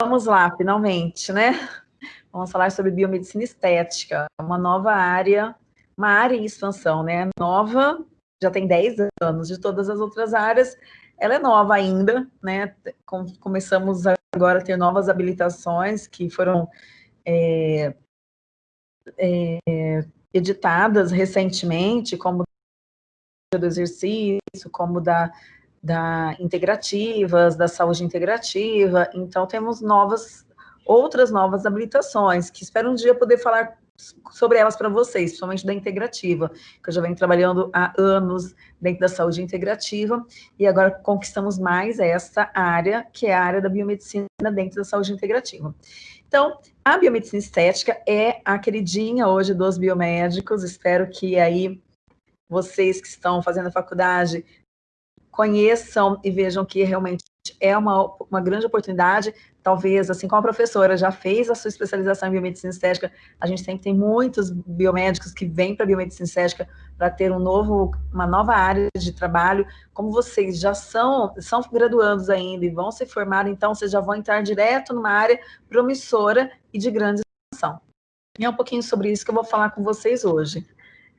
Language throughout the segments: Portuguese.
Vamos lá, finalmente, né? Vamos falar sobre biomedicina estética, uma nova área, uma área em expansão, né? Nova, já tem 10 anos, de todas as outras áreas, ela é nova ainda, né? Começamos agora a ter novas habilitações que foram é, é, editadas recentemente, como do exercício, como da, da integrativas, da saúde integrativa, então temos novas, outras novas habilitações, que espero um dia poder falar sobre elas para vocês, principalmente da integrativa, que eu já venho trabalhando há anos dentro da saúde integrativa, e agora conquistamos mais essa área, que é a área da biomedicina dentro da saúde integrativa. Então, a biomedicina estética é a queridinha hoje dos biomédicos, espero que aí vocês que estão fazendo a faculdade conheçam e vejam que realmente é uma, uma grande oportunidade, talvez, assim como a professora já fez a sua especialização em biomedicina estética, a gente sempre tem muitos biomédicos que vêm para a biomedicina estética para ter um novo, uma nova área de trabalho, como vocês já são, são graduandos ainda e vão se formar, então vocês já vão entrar direto numa área promissora e de grande expansão. E é um pouquinho sobre isso que eu vou falar com vocês hoje.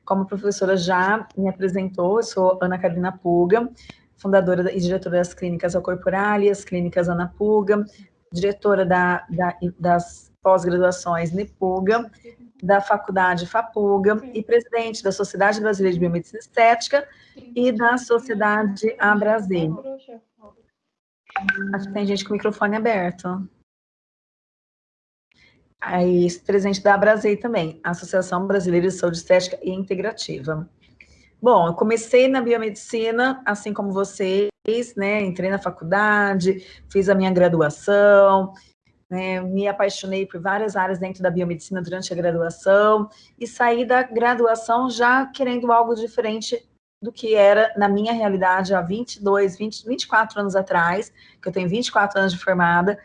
Como a professora já me apresentou, eu sou Ana Carolina Puga, fundadora e diretora das clínicas Alcorporálias, clínicas Ana Puga, diretora da, da, das pós-graduações NEPUGA, da faculdade FAPUGA e presidente da Sociedade Brasileira de Biomedicina Estética e da Sociedade Abrasil. Acho que tem gente com o microfone aberto. Aí, presidente da Abrasei também, Associação Brasileira de Saúde Estética e Integrativa. Bom, eu comecei na biomedicina, assim como vocês, né? Entrei na faculdade, fiz a minha graduação, né, me apaixonei por várias áreas dentro da biomedicina durante a graduação e saí da graduação já querendo algo diferente do que era na minha realidade há 22, 20, 24 anos atrás, que eu tenho 24 anos de formada,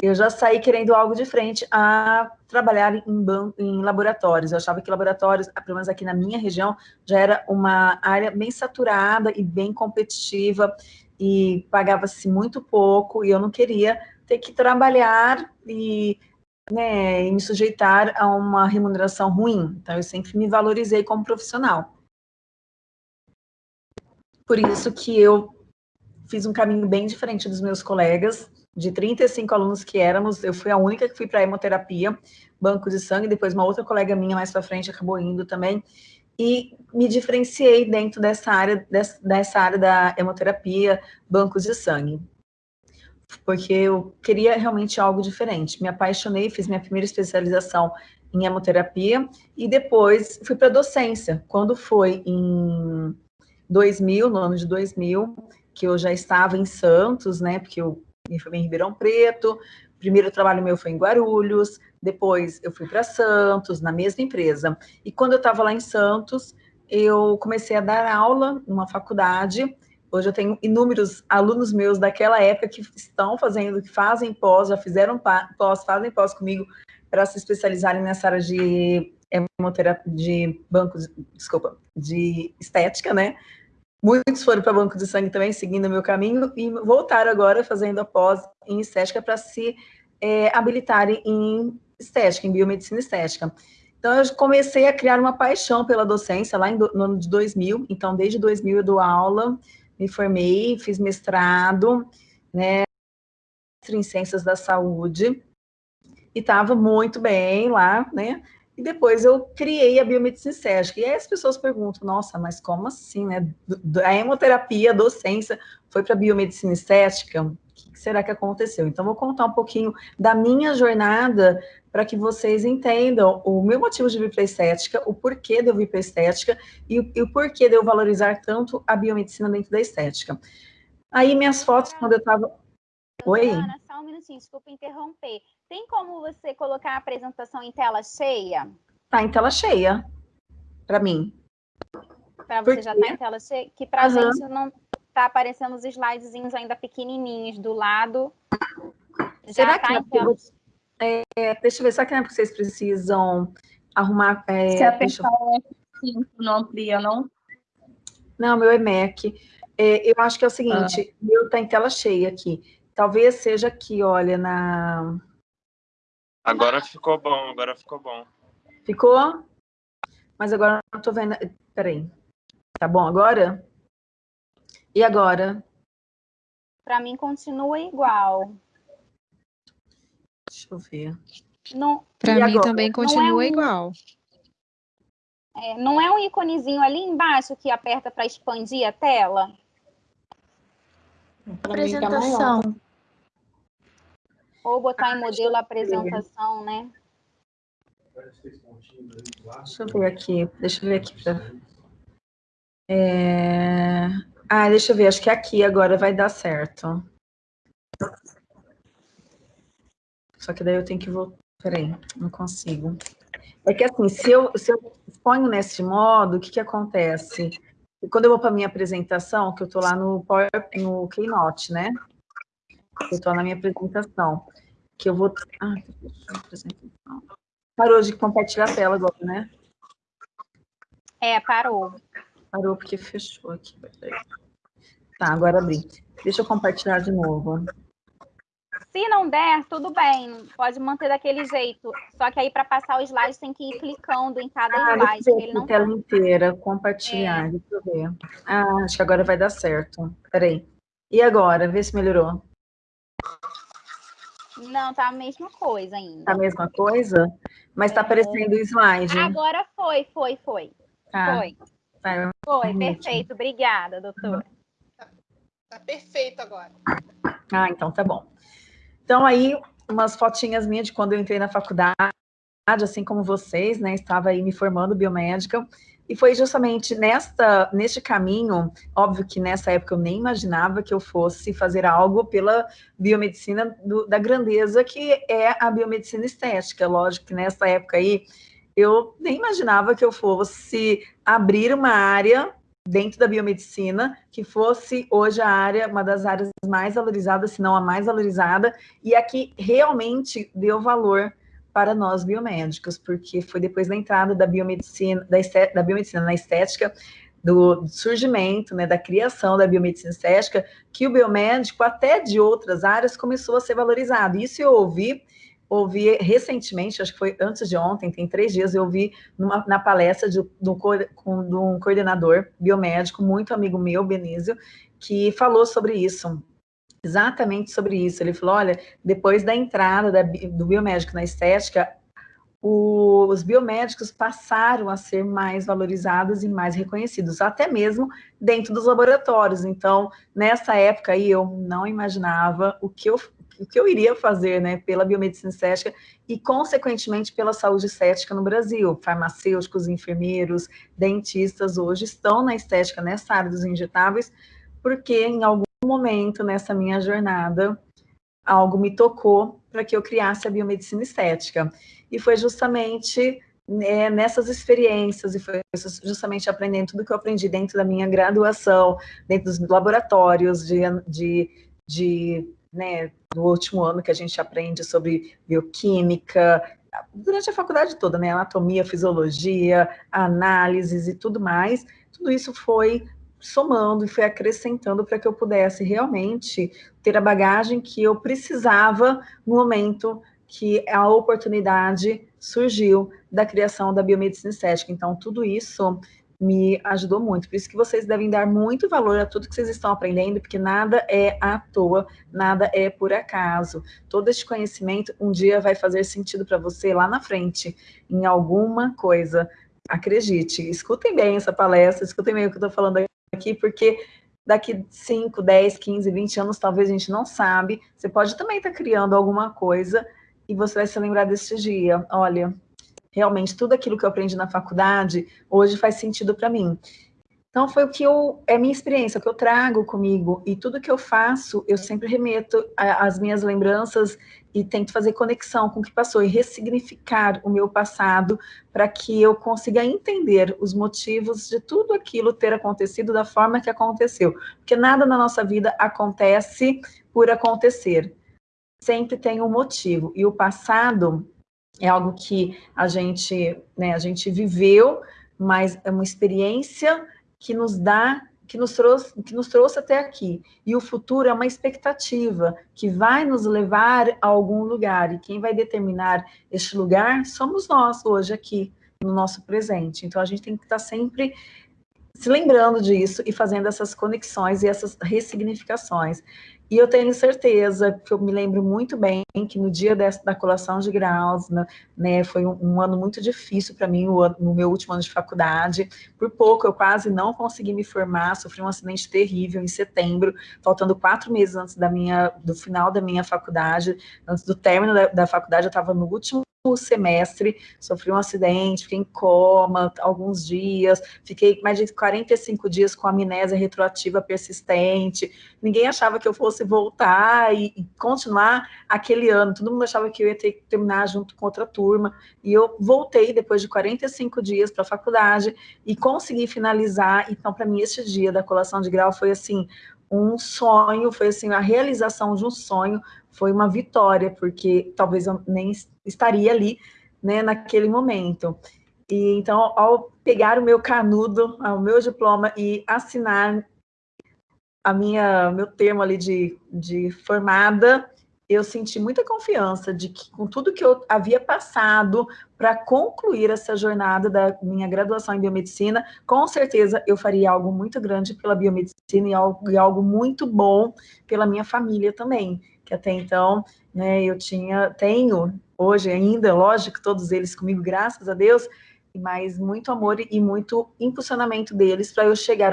eu já saí querendo algo diferente a trabalhar em, em laboratórios. Eu achava que laboratórios, pelo menos aqui na minha região, já era uma área bem saturada e bem competitiva, e pagava-se muito pouco, e eu não queria ter que trabalhar e, né, e me sujeitar a uma remuneração ruim. Então, eu sempre me valorizei como profissional. Por isso que eu fiz um caminho bem diferente dos meus colegas, de 35 alunos que éramos, eu fui a única que fui para hemoterapia, banco de sangue, depois uma outra colega minha mais para frente acabou indo também, e me diferenciei dentro dessa área, dessa área da hemoterapia, bancos de sangue. Porque eu queria realmente algo diferente. Me apaixonei, fiz minha primeira especialização em hemoterapia, e depois fui para docência. Quando foi em 2000, no ano de 2000, que eu já estava em Santos, né, porque eu me formei em Ribeirão Preto, primeiro trabalho meu foi em Guarulhos, depois eu fui para Santos, na mesma empresa. E quando eu estava lá em Santos, eu comecei a dar aula numa faculdade. Hoje eu tenho inúmeros alunos meus daquela época que estão fazendo, que fazem pós, já fizeram pós, fazem pós comigo para se especializarem nessa área de hemoterapia, de bancos, desculpa, de estética, né? Muitos foram para banco de sangue também, seguindo o meu caminho, e voltaram agora fazendo a pós em estética para se é, habilitarem em estética, em biomedicina estética. Então, eu comecei a criar uma paixão pela docência lá no ano de 2000. Então, desde 2000 eu dou aula, me formei, fiz mestrado, né, em ciências da saúde, e estava muito bem lá, né, e depois eu criei a biomedicina estética. E aí as pessoas perguntam, nossa, mas como assim, né? A hemoterapia, a docência, foi para biomedicina estética? O que será que aconteceu? Então, vou contar um pouquinho da minha jornada para que vocês entendam o meu motivo de vir para estética, o porquê de eu vir para estética e, e o porquê de eu valorizar tanto a biomedicina dentro da estética. Aí, minhas fotos, quando eu estava... Oi? Ana, só um minutinho, desculpa interromper. Tem como você colocar a apresentação em tela cheia? Tá em tela cheia, para mim. Para você já tá em tela cheia? Que para a uhum. gente não tá aparecendo os slidezinhos ainda pequenininhos do lado. Será já tá que em tela... é, deixa eu ver, será que não é porque vocês precisam arrumar... É, Se apertar o F5 não amplia, não? Não, meu é Mac. É, eu acho que é o seguinte, ah. meu tá em tela cheia aqui. talvez seja aqui, olha, na... Agora ficou bom, agora ficou bom. Ficou? Mas agora não tô vendo... Peraí. Tá bom agora? E agora? Para mim continua igual. Deixa eu ver. Para mim agora? também continua é um... igual. É, não é um íconezinho ali embaixo que aperta para expandir a tela? Apresentação. Ou botar em modelo apresentação, né? Deixa eu ver aqui. Deixa eu ver aqui. Pra... É... Ah, deixa eu ver. Acho que aqui agora vai dar certo. Só que daí eu tenho que voltar. Peraí, não consigo. É que assim, se eu, se eu ponho nesse modo, o que, que acontece? Quando eu vou para minha apresentação, que eu estou lá no, Power, no Keynote, né? Eu estou na minha apresentação, que eu vou... Ah, apresentação. Parou de compartilhar a tela agora, né? É, parou. Parou porque fechou aqui. Tá, agora abri. Deixa eu compartilhar de novo. Se não der, tudo bem, pode manter daquele jeito. Só que aí, para passar o slide, tem que ir clicando em cada ah, slide. Ele não tela tá... inteira, compartilhar, é. deixa eu ver. Ah, acho que agora vai dar certo. Peraí. E agora? Vê se melhorou. Não, tá a mesma coisa ainda. Tá a mesma coisa? Mas tá é. aparecendo o slide. Agora foi, foi, foi. Tá. Foi. Tá, foi, perfeito. Obrigada, doutora. Tá, tá perfeito agora. Ah, então tá bom. Então, aí, umas fotinhas minhas de quando eu entrei na faculdade, assim como vocês, né? Estava aí me formando biomédica. E foi justamente nesta, neste caminho, óbvio que nessa época eu nem imaginava que eu fosse fazer algo pela biomedicina do, da grandeza que é a biomedicina estética. Lógico que nessa época aí eu nem imaginava que eu fosse abrir uma área dentro da biomedicina, que fosse hoje a área, uma das áreas mais valorizadas, se não a mais valorizada, e aqui realmente deu valor para nós biomédicos, porque foi depois da entrada da biomedicina, da, estética, da biomedicina na estética, do surgimento, né, da criação da biomedicina estética, que o biomédico, até de outras áreas, começou a ser valorizado. Isso eu ouvi ouvi recentemente, acho que foi antes de ontem, tem três dias, eu ouvi numa, na palestra de, um, de um coordenador biomédico, muito amigo meu, Benício, que falou sobre isso, exatamente sobre isso. Ele falou, olha, depois da entrada da, do biomédico na estética, o, os biomédicos passaram a ser mais valorizados e mais reconhecidos, até mesmo dentro dos laboratórios. Então, nessa época aí, eu não imaginava o que eu o que eu iria fazer né, pela biomedicina estética e, consequentemente, pela saúde estética no Brasil. Farmacêuticos, enfermeiros, dentistas hoje estão na estética, nessa área dos injetáveis, porque em algum momento nessa minha jornada, algo me tocou para que eu criasse a biomedicina estética. E foi justamente né, nessas experiências, e foi justamente aprendendo tudo que eu aprendi dentro da minha graduação, dentro dos laboratórios de, de, de né, do último ano que a gente aprende sobre bioquímica, durante a faculdade toda, né, anatomia, fisiologia, análises e tudo mais, tudo isso foi somando e foi acrescentando para que eu pudesse realmente ter a bagagem que eu precisava no momento que a oportunidade surgiu da criação da biomedicina estética. Então, tudo isso me ajudou muito. Por isso que vocês devem dar muito valor a tudo que vocês estão aprendendo, porque nada é à toa, nada é por acaso. Todo este conhecimento um dia vai fazer sentido para você lá na frente, em alguma coisa. Acredite, escutem bem essa palestra, escutem bem o que eu estou falando aqui, porque daqui 5, 10, 15, 20 anos, talvez a gente não sabe, você pode também estar tá criando alguma coisa e você vai se lembrar desse dia. Olha, realmente tudo aquilo que eu aprendi na faculdade hoje faz sentido para mim. Então foi o que eu, é minha experiência, o que eu trago comigo, e tudo que eu faço, eu sempre remeto às minhas lembranças e tento fazer conexão com o que passou e ressignificar o meu passado para que eu consiga entender os motivos de tudo aquilo ter acontecido da forma que aconteceu. Porque nada na nossa vida acontece por acontecer. Sempre tem um motivo. E o passado é algo que a gente, né, a gente viveu, mas é uma experiência que nos dá que nos, trouxe, que nos trouxe até aqui. E o futuro é uma expectativa que vai nos levar a algum lugar. E quem vai determinar este lugar somos nós, hoje, aqui, no nosso presente. Então, a gente tem que estar sempre se lembrando disso e fazendo essas conexões e essas ressignificações. E eu tenho certeza, que eu me lembro muito bem, que no dia dessa, da colação de graus, né, né foi um, um, ano muito difícil para mim, o, no meu último ano de faculdade. Por pouco, eu quase não consegui me formar, sofri um acidente terrível em setembro, faltando quatro meses antes da minha, do final da minha faculdade, antes do término da, da faculdade, eu estava no último semestre, sofri um acidente, fiquei em coma alguns dias, fiquei mais de 45 dias com amnésia retroativa persistente, ninguém achava que eu fosse voltar e, e, continuar aquele ano, todo mundo achava que eu ia ter que terminar junto com outra turma, e eu voltei depois de 45 dias para a faculdade e consegui finalizar, então para mim esse dia da colação de grau foi assim, um sonho, foi assim, a realização de um sonho, foi uma vitória, porque talvez eu nem estaria ali, né, naquele momento. E então, ao pegar o meu canudo, o meu diploma e assinar a minha meu termo ali de, de formada, eu senti muita confiança de que com tudo que eu havia passado para concluir essa jornada da minha graduação em biomedicina, com certeza eu faria algo muito grande pela biomedicina e algo, e algo muito bom pela minha família também, que até então, né, eu tinha, tenho hoje ainda, lógico, todos eles comigo, graças a Deus, mas muito amor e muito impulsionamento deles para eu chegar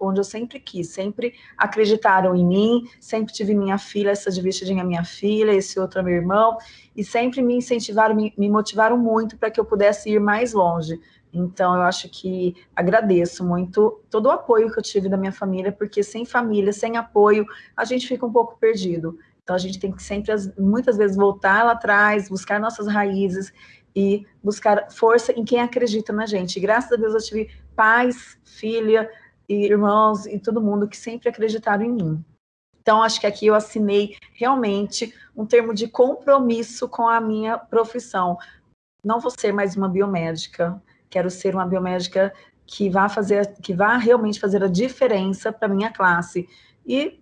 onde eu sempre quis, sempre acreditaram em mim, sempre tive minha filha, essa de vestidinha minha filha, esse outro é meu irmão, e sempre me incentivaram, me, motivaram muito para que eu pudesse ir mais longe. Então, eu acho que agradeço muito todo o apoio que eu tive da minha família, porque sem família, sem apoio, a gente fica um pouco perdido. Então, a gente tem que sempre, muitas vezes, voltar lá atrás, buscar nossas raízes e buscar força em quem acredita na gente. Graças a Deus eu tive pais, filha, e irmãos e todo mundo que sempre acreditaram em mim. Então, acho que aqui eu assinei realmente um termo de compromisso com a minha profissão. Não vou ser mais uma biomédica, quero ser uma biomédica que vá fazer, que vá realmente fazer a diferença para minha classe. E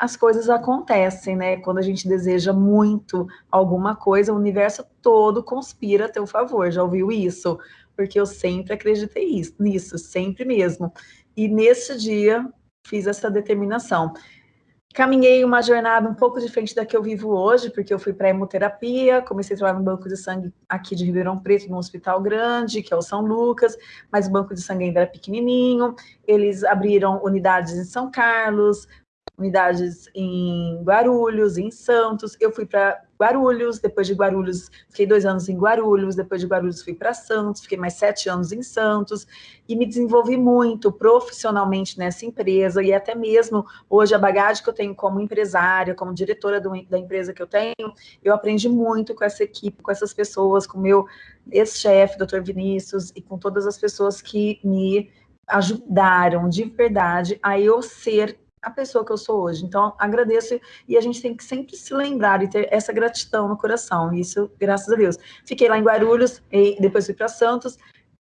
as coisas acontecem, né? Quando a gente deseja muito alguma coisa, o universo todo conspira a teu favor. Já ouviu isso? Porque eu sempre acreditei isso, nisso, sempre mesmo. E nesse dia fiz essa determinação. Caminhei uma jornada um pouco diferente da que eu vivo hoje, porque eu fui para hemoterapia, comecei a trabalhar no banco de sangue aqui de Ribeirão Preto, num hospital grande, que é o São Lucas, mas o banco de sangue ainda era pequenininho. Eles abriram unidades em São Carlos, unidades em Guarulhos, em Santos. Eu fui para Guarulhos, depois de Guarulhos, fiquei dois anos em Guarulhos, depois de Guarulhos fui para Santos, fiquei mais sete anos em Santos, e me desenvolvi muito profissionalmente nessa empresa, e até mesmo hoje a bagagem que eu tenho como empresária, como diretora do, da empresa que eu tenho, eu aprendi muito com essa equipe, com essas pessoas, com meu ex-chefe, doutor Vinícius, e com todas as pessoas que me ajudaram de verdade a eu ser a pessoa que eu sou hoje. Então, agradeço e a gente tem que sempre se lembrar e ter essa gratidão no coração. Isso, graças a Deus. Fiquei lá em Guarulhos, depois fui para Santos,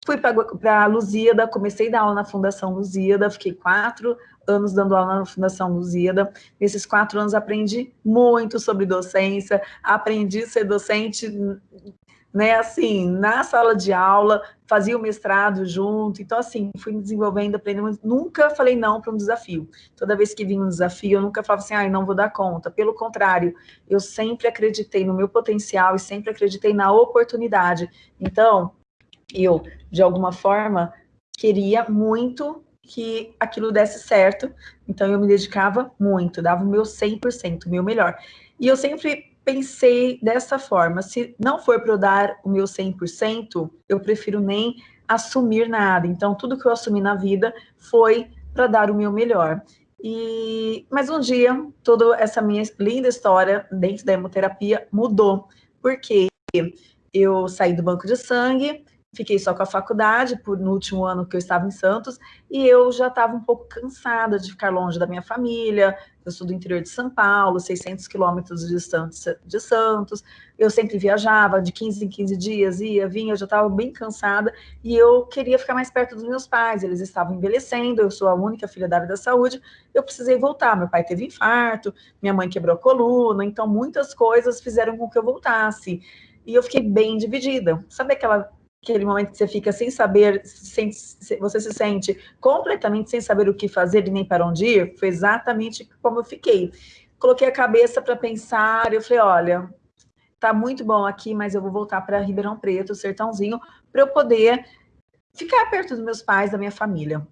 fui para Luzíada, comecei a dar aula na Fundação Luzíada, fiquei quatro anos dando aula na Fundação Luzíada. Nesses quatro anos aprendi muito sobre docência, aprendi a ser docente né, assim, na sala de aula, fazia o mestrado junto, então, assim, fui me desenvolvendo, aprendendo, nunca falei não para um desafio. Toda vez que vinha um desafio, eu nunca falava assim, ai, ah, não vou dar conta. Pelo contrário, eu sempre acreditei no meu potencial e sempre acreditei na oportunidade. Então, eu, de alguma forma, queria muito que aquilo desse certo, então eu me dedicava muito, dava o meu 100%, o meu melhor. E eu sempre pensei dessa forma, se não for para eu dar o meu 100%, eu prefiro nem assumir nada. Então, tudo que eu assumi na vida foi para dar o meu melhor. E, mas um dia, toda essa minha linda história dentro da hemoterapia mudou, porque eu saí do banco de sangue, fiquei só com a faculdade por, no último ano que eu estava em Santos, e eu já estava um pouco cansada de ficar longe da minha família, eu sou do interior de São Paulo, 600 quilômetros de distância de Santos, eu sempre viajava, de 15 em 15 dias, ia, vinha, eu já estava bem cansada, e eu queria ficar mais perto dos meus pais, eles estavam envelhecendo, eu sou a única filha da área da saúde, eu precisei voltar, meu pai teve infarto, minha mãe quebrou a coluna, então muitas coisas fizeram com que eu voltasse, e eu fiquei bem dividida, sabe aquela aquele momento que você fica sem saber, sem, você se sente completamente sem saber o que fazer e nem para onde ir, foi exatamente como eu fiquei. Coloquei a cabeça para pensar, eu falei, olha, tá muito bom aqui, mas eu vou voltar para Ribeirão Preto, Sertãozinho, para eu poder ficar perto dos meus pais, da minha família.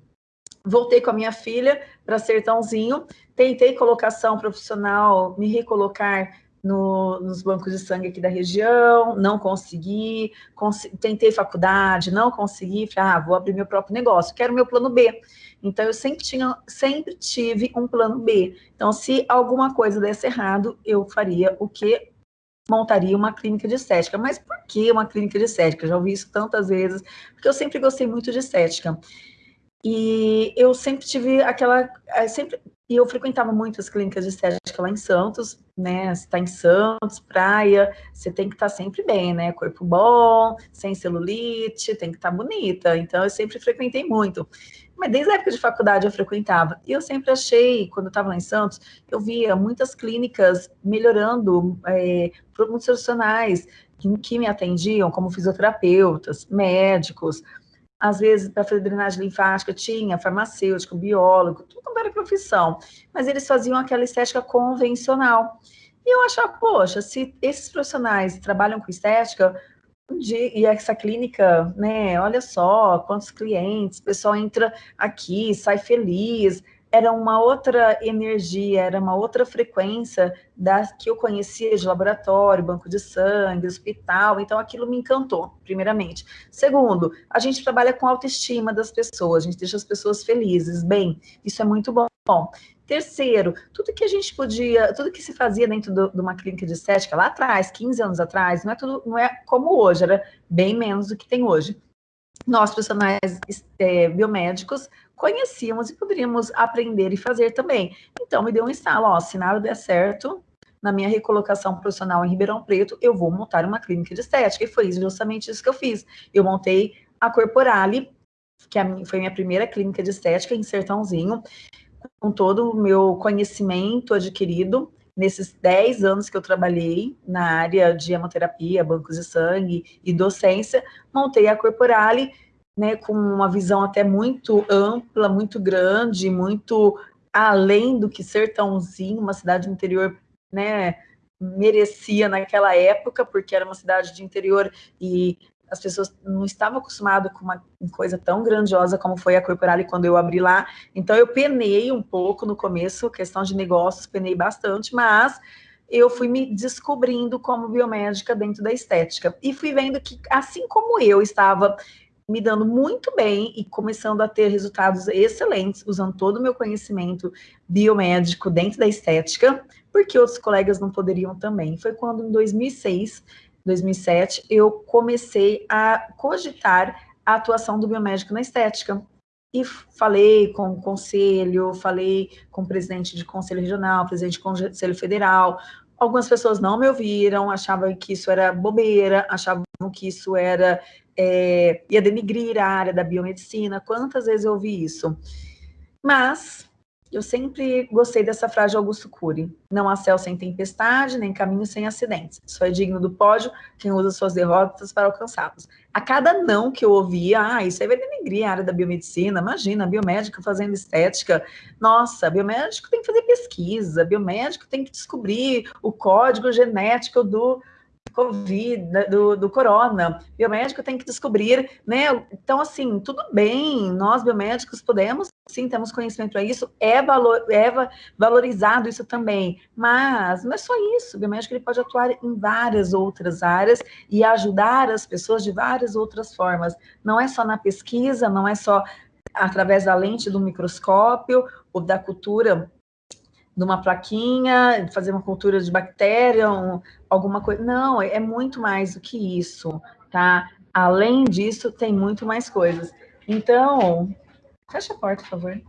Voltei com a minha filha para Sertãozinho, tentei colocação profissional, me recolocar no, nos bancos de sangue aqui da região, não consegui, cons tentei faculdade, não consegui, falei, ah, vou abrir meu próprio negócio, quero meu plano B. Então, eu sempre, tinha, sempre tive um plano B. Então, se alguma coisa desse errado, eu faria o que? Montaria uma clínica de estética. Mas por que uma clínica de estética? Já ouvi isso tantas vezes, porque eu sempre gostei muito de estética. E eu sempre tive aquela, eh, sempre e eu frequentava muitas clínicas de estética lá em Santos, né? Você está em Santos, praia, você tem que estar tá sempre bem, né? Corpo bom, sem celulite, tem que estar tá bonita. Então, eu sempre frequentei muito. Mas desde a época de faculdade eu frequentava. E eu sempre achei, quando eu estava lá em Santos, eu via muitas clínicas melhorando, é, muitos profissionais que, que me atendiam, como fisioterapeutas, médicos, às vezes, para fazer drenagem linfática, tinha farmacêutico, biólogo, tudo era profissão. Mas eles faziam aquela estética convencional. E eu achava, poxa, se esses profissionais trabalham com estética, e essa clínica, né, olha só, quantos clientes, o pessoal entra aqui, sai feliz, era uma outra energia, era uma outra frequência da que eu conhecia de laboratório, banco de sangue, hospital, então aquilo me encantou, primeiramente. Segundo, a gente trabalha com autoestima das pessoas, a gente deixa as pessoas felizes, bem, isso é muito bom. Terceiro, tudo que a gente podia, tudo que se fazia dentro do, de uma clínica de estética lá atrás, 15 anos atrás, não é tudo, não é como hoje, era bem menos do que tem hoje. Nós, profissionais é, biomédicos, conhecíamos e poderíamos aprender e fazer também. Então, me deu um estalo, ó, se nada der certo, na minha recolocação profissional em Ribeirão Preto, eu vou montar uma clínica de estética, e foi justamente isso que eu fiz. Eu montei a Corporale, que é foi minha primeira clínica de estética em Sertãozinho, com todo o meu conhecimento adquirido nesses 10 anos que eu trabalhei na área de hemoterapia, bancos de sangue e docência, montei a Corporale, né, com uma visão até muito ampla, muito grande, muito além do que Sertãozinho, uma cidade interior, né, merecia naquela época, porque era uma cidade de interior e as pessoas não estavam acostumadas com uma coisa tão grandiosa como foi a Corporale quando eu abri lá. Então, eu penei um pouco no começo, questão de negócios, penei bastante, mas eu fui me descobrindo como biomédica dentro da estética. E fui vendo que, assim como eu estava me dando muito bem e começando a ter resultados excelentes, usando todo o meu conhecimento biomédico dentro da estética, porque outros colegas não poderiam também. Foi quando, em 2006, 2007, eu comecei a cogitar a atuação do biomédico na estética. E falei com o conselho, falei com o presidente de conselho regional, presidente de conselho federal. Algumas pessoas não me ouviram, achavam que isso era bobeira, achavam que isso era é, ia denigrir a área da biomedicina. Quantas vezes eu ouvi isso? Mas eu sempre gostei dessa frase de Augusto Cury. Não há céu sem tempestade, nem caminho sem acidentes. Só é digno do pódio quem usa suas derrotas para alcançá-los. A cada não que eu ouvia, ah, isso aí vai denigrir a área da biomedicina. Imagina, biomédico fazendo estética. Nossa, biomédico tem que fazer pesquisa, biomédico tem que descobrir o código genético do Covid, do, do corona, biomédico tem que descobrir, né? Então, assim, tudo bem, nós biomédicos podemos, sim, temos conhecimento para isso, é, valor, é valorizado isso também, mas não é só isso, o biomédico ele pode atuar em várias outras áreas e ajudar as pessoas de várias outras formas, não é só na pesquisa, não é só através da lente do microscópio ou da cultura de uma plaquinha, fazer uma cultura de bactéria, um, alguma coisa. Não, é, é muito mais do que isso, tá? além disso, tem muito mais coisas. Então, fecha a porta, por favor.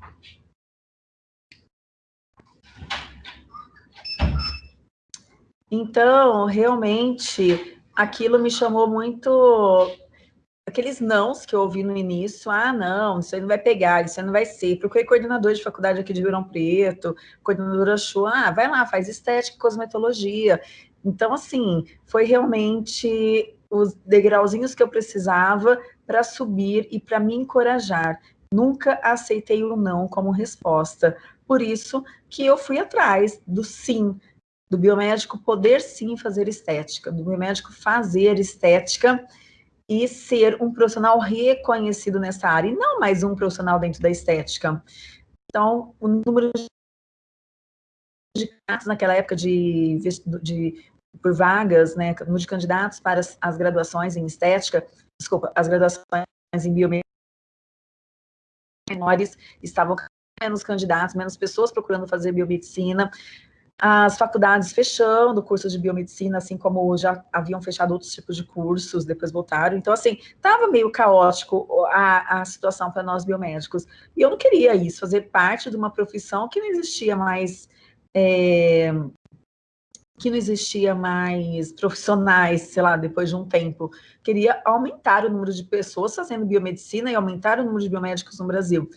Então, realmente, aquilo me chamou muito aqueles nãos que eu ouvi no início, ah, não, isso aí não vai pegar, isso aí não vai ser. Procurei coordenador de faculdade aqui de Ribeirão Preto, coordenadora achou, ah, vai lá, faz estética e cosmetologia. Então, assim, foi realmente os degrauzinhos que eu precisava para subir e para me encorajar. Nunca aceitei o não como resposta. Por isso que eu fui atrás do sim, do biomédico poder sim fazer estética, do biomédico fazer estética e ser um profissional reconhecido nessa área, e não mais um profissional dentro da estética. Então, o número de candidatos naquela época de, de por vagas, né, número de candidatos para as, as graduações em estética, desculpa, as graduações em biomedicina menores estavam menos candidatos, menos pessoas procurando fazer biomedicina, as faculdades fechando cursos de biomedicina, assim como já haviam fechado outros tipos de cursos, depois voltaram. Então, assim, estava meio caótico a, a situação para nós biomédicos. E eu não queria isso, fazer parte de uma profissão que não existia mais... É, que não existia mais profissionais, sei lá, depois de um tempo. Queria aumentar o número de pessoas fazendo biomedicina e aumentar o número de biomédicos no Brasil.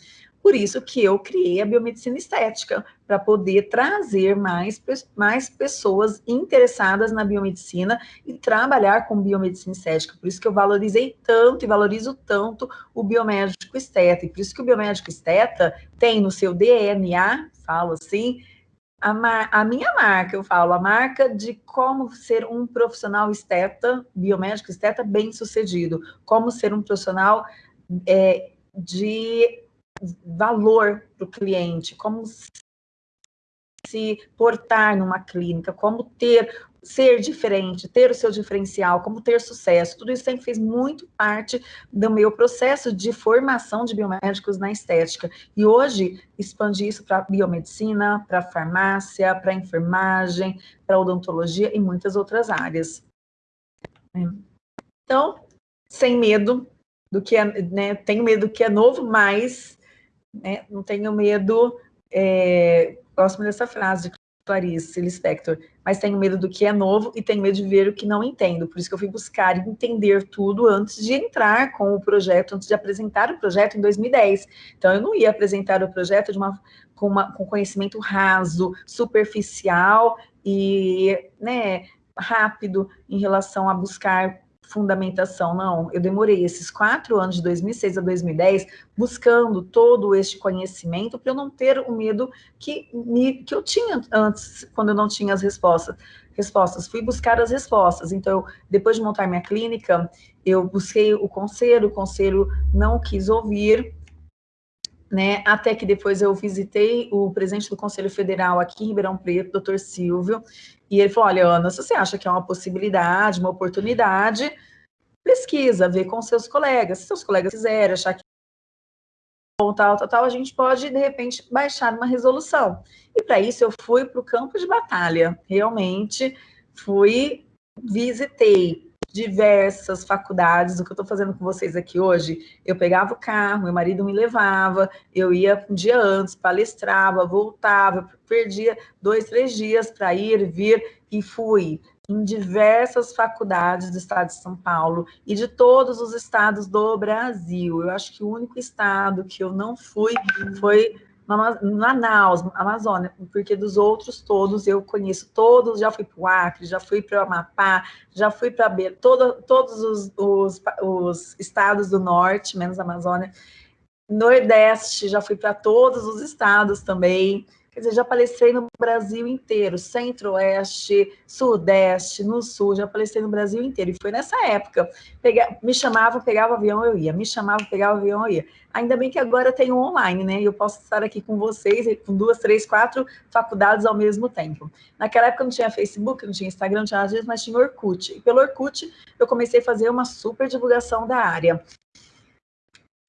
Por isso que eu criei a biomedicina estética, para poder trazer mais, mais pessoas interessadas na biomedicina e trabalhar com biomedicina estética. Por isso que eu valorizei tanto e valorizo tanto o biomédico esteta. E por isso que o biomédico esteta tem no seu DNA, falo assim, a, a, minha marca, eu falo, a marca de como ser um profissional esteta, biomédico esteta bem sucedido, como ser um profissional é, de valor para o cliente, como se portar numa clínica, como ter, ser diferente, ter o seu diferencial, como ter sucesso. Tudo isso sempre fez muito parte do meu processo de formação de biomédicos na estética. E hoje, expandi isso para biomedicina, para farmácia, para enfermagem, para odontologia e muitas outras áreas. Então, sem medo do que é, né, tenho medo do que é novo, mas né? Não tenho medo, é, gosto dessa frase de Clarice Lispector, mas tenho medo do que é novo e tenho medo de ver o que não entendo. Por isso que eu fui buscar entender tudo antes de entrar com o projeto, antes de apresentar o projeto em 2010. Então, eu não ia apresentar o projeto de uma, com, uma, com conhecimento raso, superficial e né, rápido em relação a buscar fundamentação, não. Eu demorei esses quatro anos, de 2006 a 2010, buscando todo este conhecimento para eu não ter o medo que, me, que eu tinha antes, quando eu não tinha as respostas. Respostas, fui buscar as respostas. Então, depois de montar minha clínica, eu busquei o conselho, o conselho não quis ouvir, né, até que depois eu visitei o presidente do Conselho Federal aqui em Ribeirão Preto, doutor Silvio, e ele falou, olha, Ana, se você acha que é uma possibilidade, uma oportunidade, pesquisa, vê com seus colegas. Se seus colegas quiserem achar que tal, tal, tal, a gente pode, de repente, baixar uma resolução. E para isso eu fui para o campo de batalha. Realmente fui, visitei diversas faculdades, o que eu estou fazendo com vocês aqui hoje, eu pegava o carro, meu marido me levava, eu ia um dia antes, palestrava, voltava, perdia dois, três dias para ir, vir, e fui em diversas faculdades do estado de São Paulo e de todos os estados do Brasil. Eu acho que o único estado que eu não fui foi Manaus, Amazônia, porque dos outros todos eu conheço todos, já fui para o Acre, já fui para o Amapá, já fui para todo, todos os, os, os, estados do norte, menos Amazônia, Nordeste, já fui para todos os estados também, Quer dizer, já palestrei no Brasil inteiro, centro-oeste, sudeste, no sul, já palestrei no Brasil inteiro. E foi nessa época. Pega, me chamava, pegava o avião, eu ia. Me chamava, pegava o avião, eu ia. Ainda bem que agora tem o online, né? E eu posso estar aqui com vocês, com duas, três, quatro faculdades ao mesmo tempo. Naquela época não tinha Facebook, não tinha Instagram, não tinha nada disso, mas tinha Orkut. E pelo Orkut eu comecei a fazer uma super divulgação da área.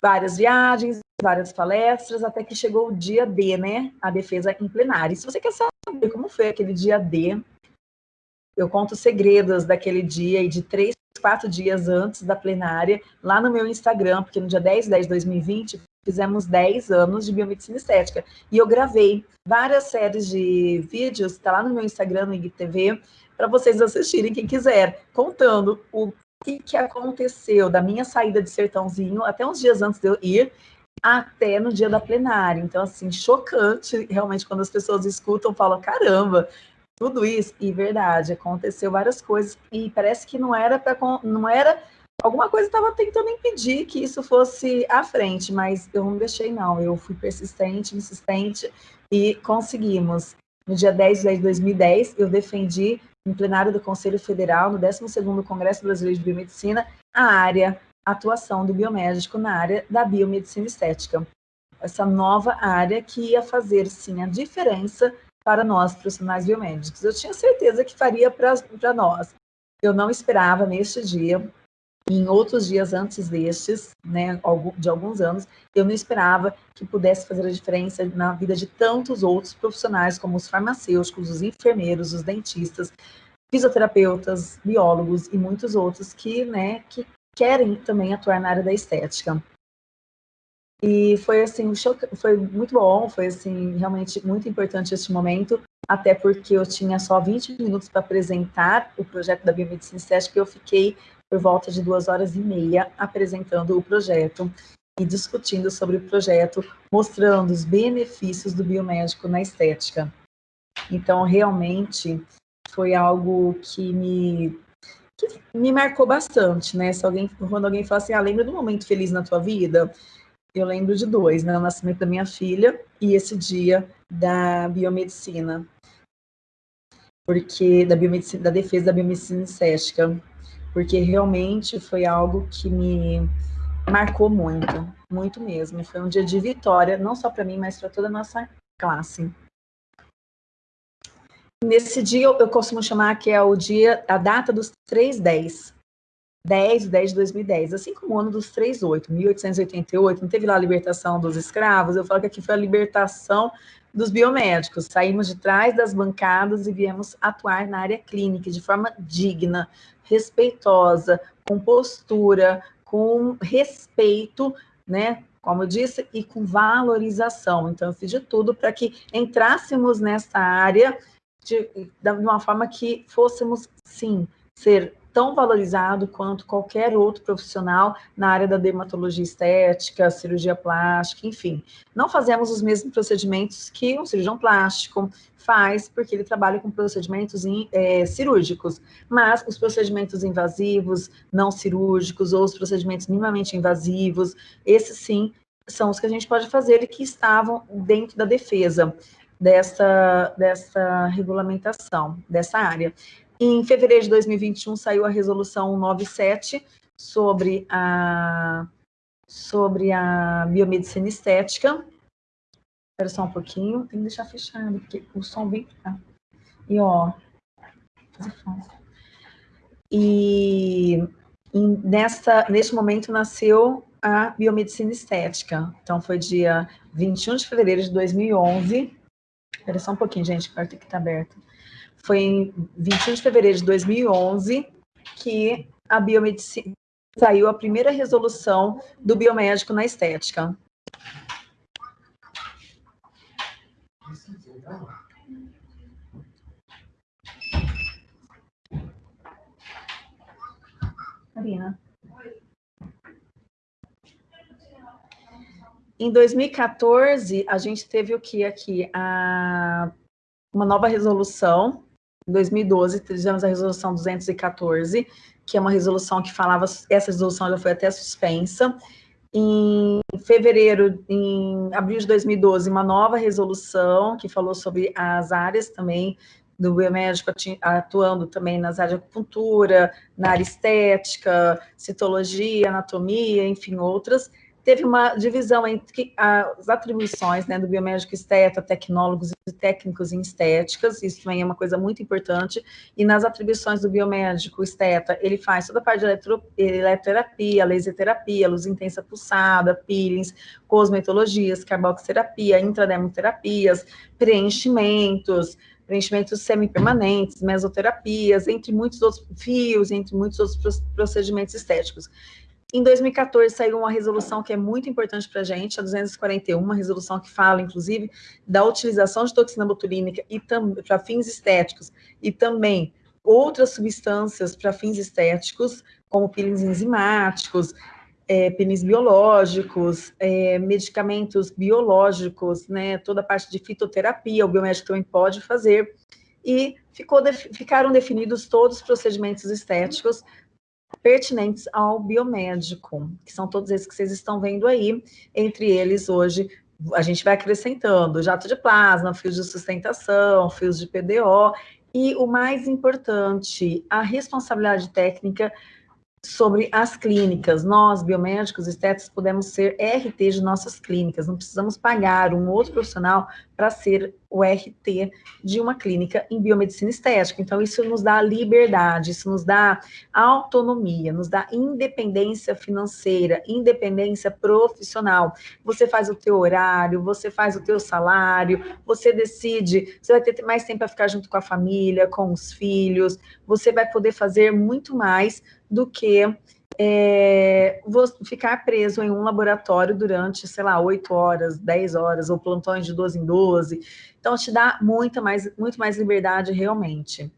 Várias viagens, várias palestras, até que chegou o dia D, né? A defesa em plenário. E se você quer saber como foi aquele dia D, eu conto segredos daquele dia e de três quatro dias antes da plenária, lá no meu Instagram, porque no dia 10 de 10 de 2020, fizemos 10 anos de biomedicina estética. E eu gravei várias séries de vídeos, está lá no meu Instagram, no IGTV, para vocês assistirem, quem quiser, contando o que, que aconteceu da minha saída de Sertãozinho até uns dias antes de eu ir, até no dia da plenária. Então, assim, chocante, realmente, quando as pessoas escutam, falam, caramba, tudo isso, e verdade, aconteceu várias coisas, e parece que não era para não era alguma coisa estava tentando impedir que isso fosse à frente, mas eu não deixei não, eu fui persistente, insistente e conseguimos. No dia 10 de 2010, eu defendi em plenário do Conselho Federal, no 12º Congresso Brasileiro de Biomedicina, a área atuação do biomédico na área da biomedicina estética. Essa nova área que ia fazer, sim, a diferença para nós, profissionais biomédicos. Eu tinha certeza que faria para nós. Eu não esperava neste dia, em outros dias antes destes, né, de alguns anos, eu não esperava que pudesse fazer a diferença na vida de tantos outros profissionais, como os farmacêuticos, os enfermeiros, os dentistas, fisioterapeutas, biólogos e muitos outros que, né, que querem também atuar na área da estética. E foi assim, foi muito bom, foi assim, realmente muito importante este momento, até porque eu tinha só 20 minutos para apresentar o projeto da biomedicina estética, e eu fiquei por volta de duas horas e meia apresentando o projeto e discutindo sobre o projeto, mostrando os benefícios do biomédico na estética. Então, realmente, foi algo que me, que me marcou bastante, né? Se alguém, quando alguém fala assim, ah, lembra do momento feliz na tua vida? eu lembro de dois, né? O nascimento da minha filha e esse dia da biomedicina. Porque da biomedicina, da defesa da biomedicina estética, porque realmente foi algo que me marcou muito, muito mesmo. Foi um dia de vitória, não só para mim, mas para toda a nossa classe. Nesse dia eu costumo chamar que é o dia, a data dos 310, 10 10 de 2010, assim como o ano dos 38, 1888, não teve lá a libertação dos escravos, eu falo que aqui foi a libertação dos biomédicos, saímos de trás das bancadas e viemos atuar na área clínica de forma digna, respeitosa, com postura, com respeito, né, como eu disse, e com valorização. Então, eu fiz de tudo para que entrássemos nessa área de, de uma forma que fôssemos, sim, ser tão valorizado quanto qualquer outro profissional na área da dermatologia estética, cirurgia plástica, enfim. Não fazemos os mesmos procedimentos que um cirurgião plástico faz, porque ele trabalha com procedimentos in, é, cirúrgicos, mas os procedimentos invasivos, não cirúrgicos, ou os procedimentos minimamente invasivos, esses sim são os que a gente pode fazer e que estavam dentro da defesa dessa, dessa regulamentação, dessa área. Em fevereiro de 2021 saiu a resolução 97 sobre a, sobre a biomedicina estética. Espera só um pouquinho, tem que deixar fechado, porque o som vem cá. E ó, e, e nessa, neste momento nasceu a biomedicina estética. Então foi dia 21 de fevereiro de 2011. Espera só um pouquinho, gente, tem que estar aberto foi em 21 de fevereiro de 2011 que a biomedicina saiu a primeira resolução do biomédico na estética. Marina. Em 2014, a gente teve o que aqui? A, uma nova resolução em 2012, tivemos a resolução 214, que é uma resolução que falava, essa resolução já foi até suspensa. Em fevereiro, em abril de 2012, uma nova resolução que falou sobre as áreas também do biomédico atuando também nas áreas de acupuntura, na área estética, citologia, anatomia, enfim, outras teve uma divisão entre as atribuições né, do biomédico esteta, tecnólogos e técnicos em estéticas, isso também é uma coisa muito importante, e nas atribuições do biomédico esteta, ele faz toda a parte de eletro, eletroterapia, laser terapia, luz intensa pulsada, peelings, cosmetologias, carboxterapia, intradermoterapias, preenchimentos, preenchimentos semipermanentes, mesoterapias, entre muitos outros fios, entre muitos outros procedimentos estéticos. Em 2014 saiu uma resolução que é muito importante para a gente, a 241, uma resolução que fala, inclusive, da utilização de toxina botulínica e para fins estéticos e também outras substâncias para fins estéticos, como peelings enzimáticos, é, penis biológicos, é, medicamentos biológicos, né, toda a parte de fitoterapia, o biomédico também pode fazer, e ficou, ficaram definidos todos os procedimentos estéticos pertinentes ao biomédico, que são todos esses que vocês estão vendo aí, entre eles hoje a gente vai acrescentando jato de plasma, fios de sustentação, fios de PDO, e o mais importante, a responsabilidade técnica sobre as clínicas. Nós, biomédicos, estéticos, podemos ser RT de nossas clínicas, não precisamos pagar um outro profissional para ser o RT de uma clínica em biomedicina estética. Então, isso nos dá liberdade, isso nos dá autonomia, nos dá independência financeira, independência profissional. Você faz o teu horário, você faz o teu salário, você decide, você vai ter mais tempo para ficar junto com a família, com os filhos, você vai poder fazer muito mais do que é, ficar preso em um laboratório durante, sei lá, 8 horas, 10 horas, ou plantões de 12 em 12. Então, te dá muita mais, muito mais liberdade realmente.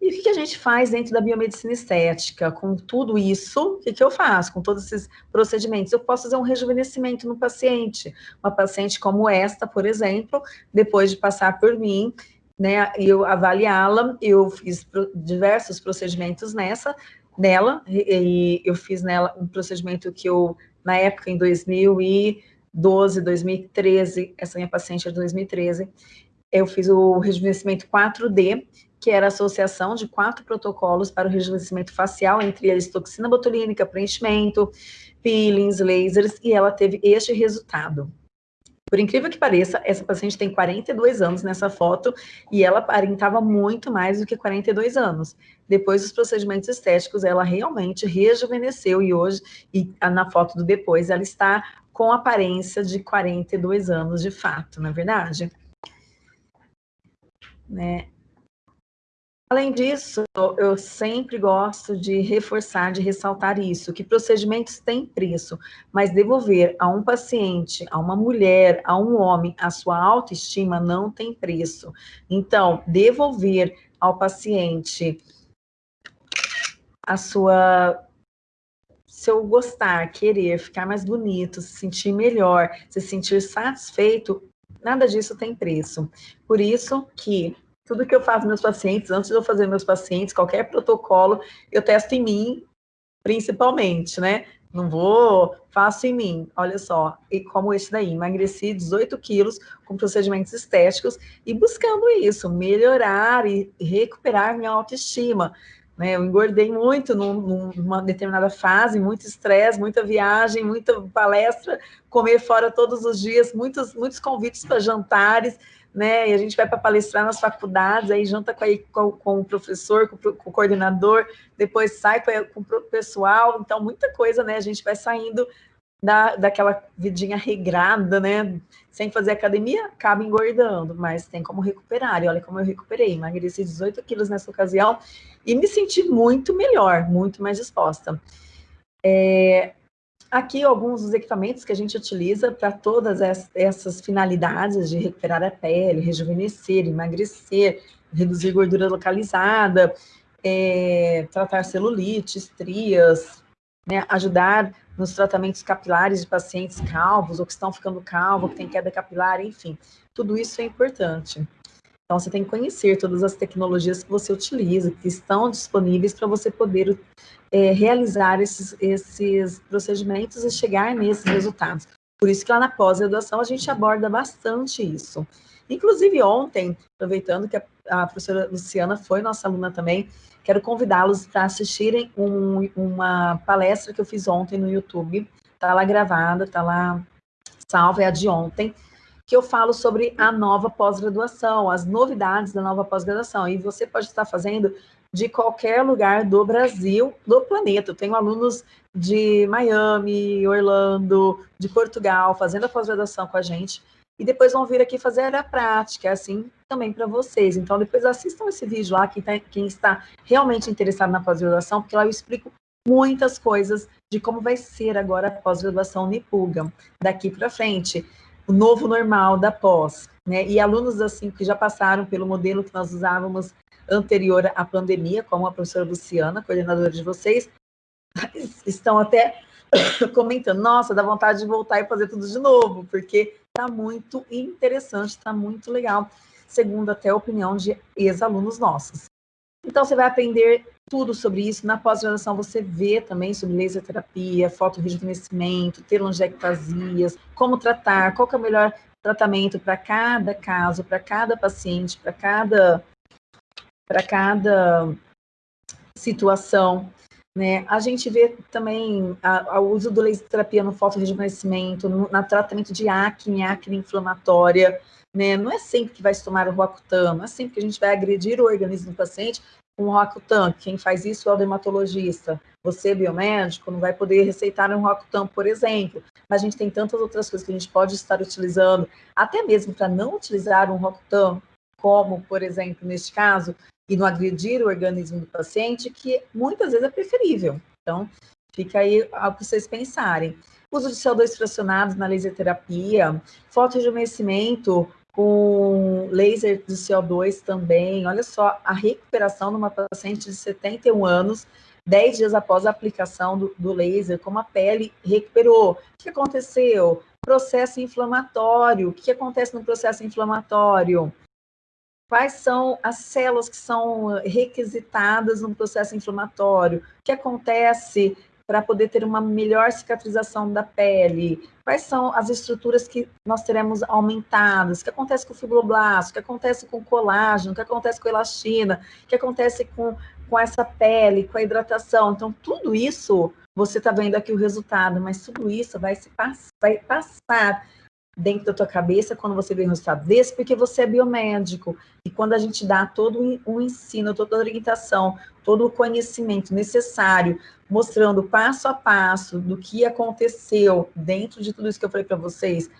E o que, a gente faz dentro da biomedicina estética? Com tudo isso, o que, que eu faço? Com todos esses procedimentos? Eu posso fazer um rejuvenescimento no paciente. Uma paciente como esta, por exemplo, depois de passar por mim, né, eu avaliá-la, eu fiz diversos procedimentos nessa, nela, e eu fiz nela um procedimento que eu, na época, em 2012, 2013, essa minha paciente é de 2013, eu fiz o rejuvenescimento 4D, que era a associação de quatro protocolos para o rejuvenescimento facial, entre eles toxina botulínica, preenchimento, peelings, lasers, e ela teve este resultado. Por incrível que pareça, essa paciente tem 42 anos nessa foto e ela aparentava muito mais do que 42 anos. Depois dos procedimentos estéticos, ela realmente rejuvenesceu e hoje, e na foto do depois, ela está com aparência de 42 anos de fato, não é verdade? Né? Além disso, eu sempre gosto de reforçar, de ressaltar isso, que procedimentos têm preço, mas devolver a um paciente, a uma mulher, a um homem, a sua autoestima não tem preço. Então, devolver ao paciente a sua seu gostar, querer, ficar mais bonito, se sentir melhor, se sentir satisfeito, nada disso tem preço. Por isso que tudo que eu faço meus pacientes, antes de eu fazer meus pacientes, qualquer protocolo, eu testo em mim, principalmente, né? Não vou, faço em mim, olha só, e como esse daí, emagreci 18 quilos com procedimentos estéticos e buscando isso, melhorar e recuperar minha autoestima. Né? Eu engordei muito num, numa determinada fase, muito estresse, muita viagem, muita palestra, comer fora todos os dias, muitos, muitos convites para jantares, né? E a gente vai para palestrar nas faculdades, aí janta com, com, com o professor, com, com, o coordenador, depois sai com, com o pessoal, então muita coisa, né? A gente vai saindo da, daquela vidinha regrada, né? Sem fazer academia, acaba engordando, mas tem como recuperar. E olha como eu recuperei, emagreci 18 quilos nessa ocasião e me senti muito melhor, muito mais disposta. É, Aqui alguns dos equipamentos que a gente utiliza para todas essas finalidades de recuperar a pele, rejuvenescer, emagrecer, reduzir gordura localizada, é, tratar celulite, estrias, né, ajudar nos tratamentos capilares de pacientes calvos ou que estão ficando calvos, que tem queda capilar, enfim, tudo isso é importante. Então, você tem que conhecer todas as tecnologias que você utiliza, que estão disponíveis para você poder é, realizar esses, esses procedimentos e chegar nesses resultados. Por isso que lá na pós-graduação a gente aborda bastante isso. Inclusive ontem, aproveitando que a, a professora Luciana foi nossa aluna também, quero convidá-los para assistirem um, uma palestra que eu fiz ontem no YouTube. Está lá gravada, está lá salva, é a de ontem, que eu falo sobre a nova pós-graduação, as novidades da nova pós-graduação. E você pode estar fazendo de qualquer lugar do Brasil, do planeta. Eu tenho alunos de Miami, Orlando, de Portugal, fazendo a pós-graduação com a gente. e depois vão vir aqui fazer a prática, é assim também para vocês. Então, depois assistam esse vídeo lá, quem, tá, quem está realmente interessado na pós-graduação, porque lá eu explico muitas coisas de como vai ser agora a pós-graduação Nipuga, daqui para frente, o novo normal da pós, né? E alunos assim que já passaram pelo modelo que nós usávamos anterior à pandemia, como a professora Luciana, coordenadora de vocês, estão até comentando, nossa, dá vontade de voltar e fazer tudo de novo, porque está muito interessante, está muito legal, segundo até a opinião de ex-alunos nossos. Então, você vai aprender tudo sobre isso. Na pós-graduação, você vê também sobre laser terapia, fotorrejuvenescimento, telangiectasias, como tratar, qual é o melhor tratamento para cada caso, para cada paciente, para cada, para cada situação. Né? A gente vê também o uso do laser terapia no fotorrejuvenescimento, no tratamento de acne, acne inflamatória. Né? Não é sempre que vai se tomar o Roacutan, não é sempre que a gente vai agredir o organismo do paciente com o Roacutan. Quem faz isso é o dermatologista. Você, biomédico, não vai poder receitar um Roacutan, por exemplo. Mas a gente tem tantas outras coisas que a gente pode estar utilizando, até mesmo para não utilizar um Roacutan, como, por exemplo, neste caso, e não agredir o organismo do paciente, que muitas vezes é preferível. Então, fica aí para vocês pensarem. Uso de CO2 fracionados na laser terapia, fotorejuvenescimento com laser de CO2 também. Olha só, a recuperação de uma paciente de 71 anos, 10 dias após a aplicação do, do laser, como a pele recuperou. O que aconteceu? Processo inflamatório. O que acontece no processo inflamatório? Quais são as células que são requisitadas no processo inflamatório, o que acontece para poder ter uma melhor cicatrização da pele, quais são as estruturas que nós teremos aumentadas, o que acontece com o fibroblasto, o que acontece com o colágeno, o que acontece com a elastina, o que acontece com, com essa pele, com a hidratação. Então, tudo isso, você está vendo aqui o resultado, mas tudo isso vai, se pass vai passar dentro da tua cabeça quando você vê um resultado desse, porque você é biomédico. E quando a gente dá todo o ensino, toda a orientação, todo o conhecimento necessário, mostrando passo a passo do que aconteceu dentro de tudo isso que eu falei para vocês,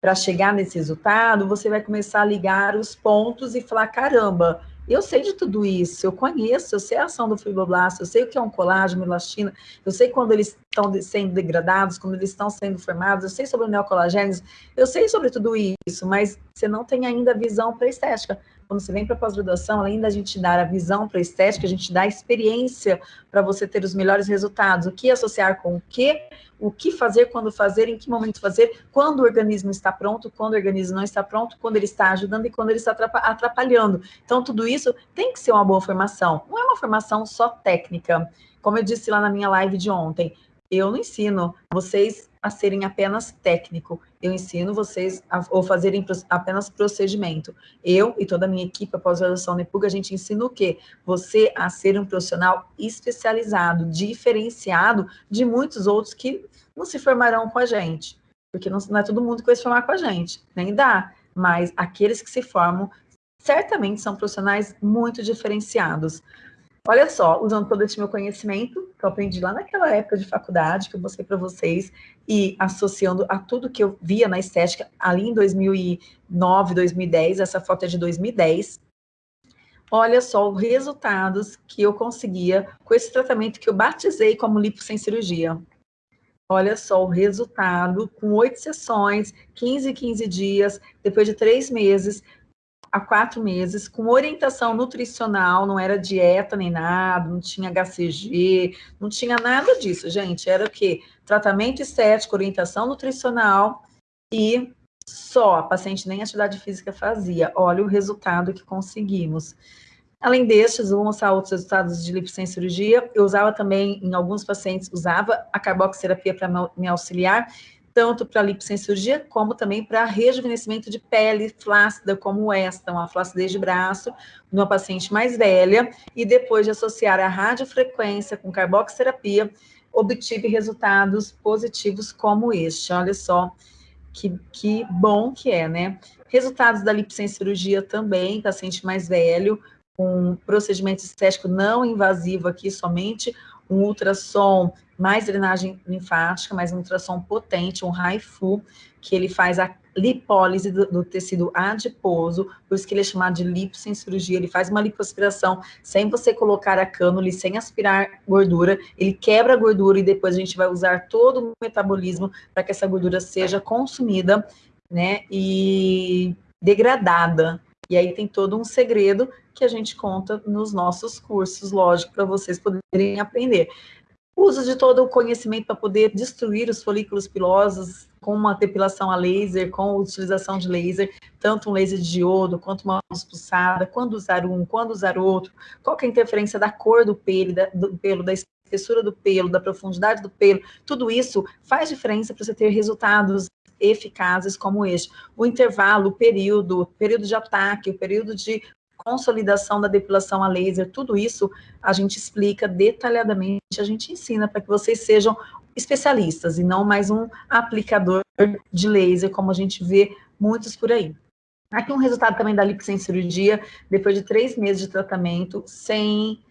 para chegar nesse resultado, você vai começar a ligar os pontos e falar, caramba, eu sei de tudo isso, eu conheço, eu sei a ação do fibroblasto, eu sei o que é um colágeno, elastina, eu sei quando eles estão sendo degradados, quando eles estão sendo formados, eu sei sobre o neocolagênese, eu sei sobre tudo isso, mas você não tem ainda visão para estética quando você vem para pós-graduação, além da gente dar a visão para a estética, a gente dá a experiência para você ter os melhores resultados. O que associar com o que, o que fazer, quando fazer, em que momento fazer, quando o organismo está pronto, quando o organismo não está pronto, quando ele está ajudando e quando ele está atrapalhando. Então, tudo isso tem que ser uma boa formação. Não é uma formação só técnica. Como eu disse lá na minha live de ontem, eu não ensino vocês a serem apenas técnico, eu ensino vocês a ou fazerem apenas procedimento. Eu e toda a minha equipe, a pós-graduação NEPUG, a gente ensina o quê? Você a ser um profissional especializado, diferenciado de muitos outros que não se formarão com a gente, porque não, não é todo mundo que vai se formar com a gente, nem dá, mas aqueles que se formam certamente são profissionais muito diferenciados. Olha só, usando todo esse meu conhecimento, que eu aprendi lá naquela época de faculdade, que eu mostrei para vocês, e associando a tudo que eu via na estética ali em 2009, 2010, essa foto é de 2010, olha só os resultados que eu conseguia com esse tratamento que eu batizei como lipo sem cirurgia. Olha só o resultado, com oito sessões, 15, 15 dias, depois de três meses, há quatro meses, com orientação nutricional, não era dieta nem nada, não tinha HCG, não tinha nada disso, gente. Era o quê? Tratamento estético, orientação nutricional e só, a paciente nem atividade física fazia. Olha o resultado que conseguimos. Além destes, vou mostrar outros resultados de lipocem cirurgia. Eu usava também, em alguns pacientes, usava a carboxiterapia para me auxiliar, tanto para lipocirurgia, como também para rejuvenescimento de pele flácida, como esta, uma flacidez de braço, numa paciente mais velha, e depois de associar a radiofrequência com carboxiterapia, obtive resultados positivos como este. Olha só que, que bom que é, né? Resultados da lipocirurgia também, paciente mais velho, com procedimento estético não invasivo aqui somente, um ultrassom mais drenagem linfática, mais um ultrassom potente, um HIFU, que ele faz a lipólise do, do, tecido adiposo, por isso que ele é chamado de lipo sem cirurgia, ele faz uma lipoaspiração sem você colocar a cânula, sem aspirar gordura, ele quebra a gordura e depois a gente vai usar todo o metabolismo para que essa gordura seja consumida, né, e degradada. E aí tem todo um segredo que a gente conta nos nossos cursos, lógico, para vocês poderem aprender. Uso de todo o conhecimento para poder destruir os folículos pilosos com uma depilação a laser, com a utilização de laser, tanto um laser de diodo quanto uma luz pulsada, quando usar um, quando usar outro, qual é a interferência da cor do pelo, da, do pelo, da espessura do pelo, da profundidade do pelo, tudo isso faz diferença para você ter resultados eficazes como este. O intervalo, o período, o período de ataque, o período de consolidação da depilação a laser, tudo isso a gente explica detalhadamente, a gente ensina para que vocês sejam especialistas e não mais um aplicador de laser, como a gente vê muitos por aí. Aqui um resultado também da lipo sem cirurgia, depois de três meses de tratamento, sem,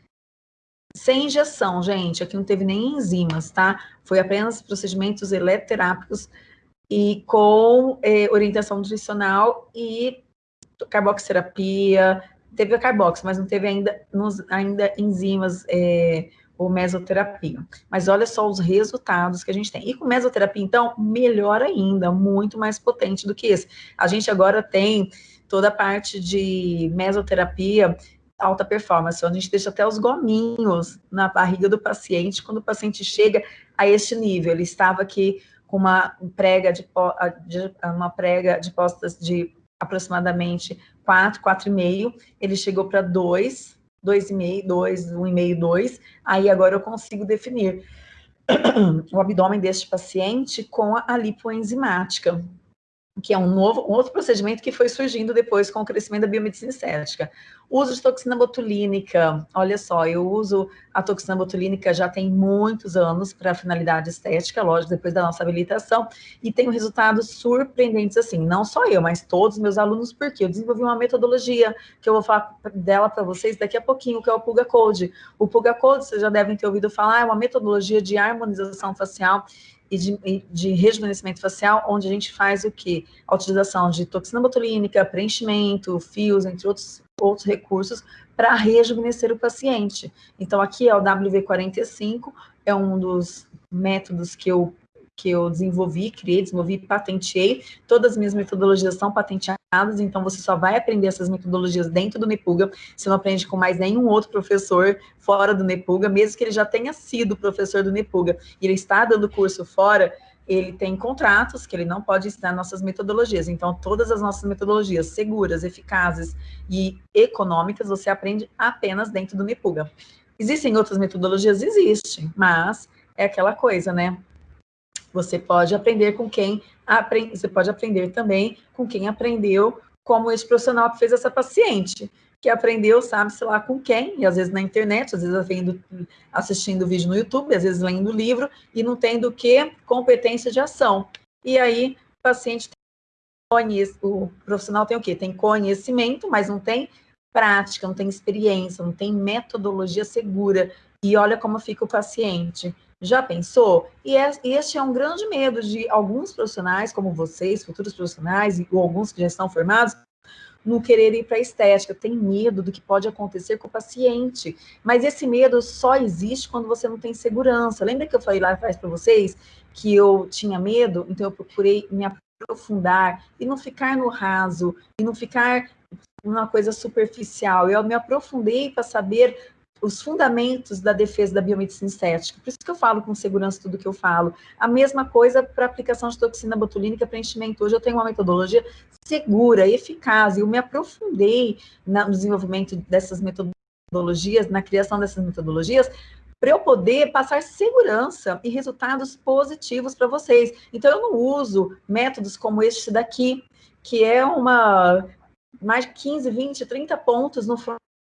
sem injeção, gente. Aqui não teve nem enzimas, tá? Foi apenas procedimentos eletroterápicos e com eh, orientação nutricional e carboxterapia, teve a carbox, mas não teve ainda, nos, ainda enzimas é, ou mesoterapia. Mas olha só os resultados que a gente tem. E com mesoterapia, então, melhor ainda, muito mais potente do que esse. A gente agora tem toda a parte de mesoterapia alta performance, onde a gente deixa até os gominhos na barriga do paciente, quando o paciente chega a este nível. Ele estava aqui com uma prega de, uma prega de postas de aproximadamente 4, 4,5, ele chegou para 2, 2,5, 2, 1,5, 2, aí agora eu consigo definir o abdômen deste paciente com a lipoenzimática que é um novo, um outro procedimento que foi surgindo depois com o crescimento da biomedicina estética. Uso de toxina botulínica, olha só, eu uso a toxina botulínica já tem muitos anos para finalidade estética, lógico, depois da nossa habilitação, e tenho resultados surpreendentes assim, não só eu, mas todos os meus alunos, porque eu desenvolvi uma metodologia que eu vou falar dela para vocês daqui a pouquinho, que é o Puga Code. O Puga Code, vocês já devem ter ouvido falar, é uma metodologia de harmonização facial e de, de, rejuvenescimento facial, onde a gente faz o quê? A utilização de toxina botulínica, preenchimento, fios, entre outros, outros recursos, para rejuvenescer o paciente. Então, aqui é o WV45, é um dos métodos que eu que eu desenvolvi, criei, desenvolvi, patenteei. Todas as minhas metodologias são patenteadas, então você só vai aprender essas metodologias dentro do Nepuga, você não aprende com mais nenhum outro professor fora do Nepuga, mesmo que ele já tenha sido professor do Nepuga, e ele está dando curso fora, ele tem contratos que ele não pode ensinar nossas metodologias. Então, todas as nossas metodologias seguras, eficazes e econômicas, você aprende apenas dentro do Nepuga. Existem outras metodologias? Existem, mas é aquela coisa, né? Você pode aprender com quem aprende, você pode aprender também com quem aprendeu, como esse profissional que fez essa paciente, que aprendeu, sabe, sei lá, com quem, e às vezes na internet, às vezes vendo, assistindo vídeo no YouTube, às vezes lendo livro, e não tendo que? Competência de ação. E aí, o paciente o profissional tem o quê? Tem conhecimento, mas não tem prática, não tem experiência, não tem metodologia segura. E olha como fica o paciente. Já pensou? E é, este é um grande medo de alguns profissionais, como vocês, futuros profissionais, ou alguns que já estão formados, não querer ir para a estética, tem medo do que pode acontecer com o paciente. Mas esse medo só existe quando você não tem segurança. Lembra que eu falei lá atrás para vocês que eu tinha medo? Então eu procurei me aprofundar e não ficar no raso, e não ficar numa coisa superficial. Eu me aprofundei para saber os fundamentos da defesa da biomedicina estética. Por isso que eu falo com segurança tudo que eu falo. A mesma coisa para aplicação de toxina botulínica para enchimento. Hoje eu tenho uma metodologia segura, eficaz, e eu me aprofundei no desenvolvimento dessas metodologias, na criação dessas metodologias, para eu poder passar segurança e resultados positivos para vocês. Então, eu não uso métodos como este daqui, que é uma mais de 15, 20, 30 pontos no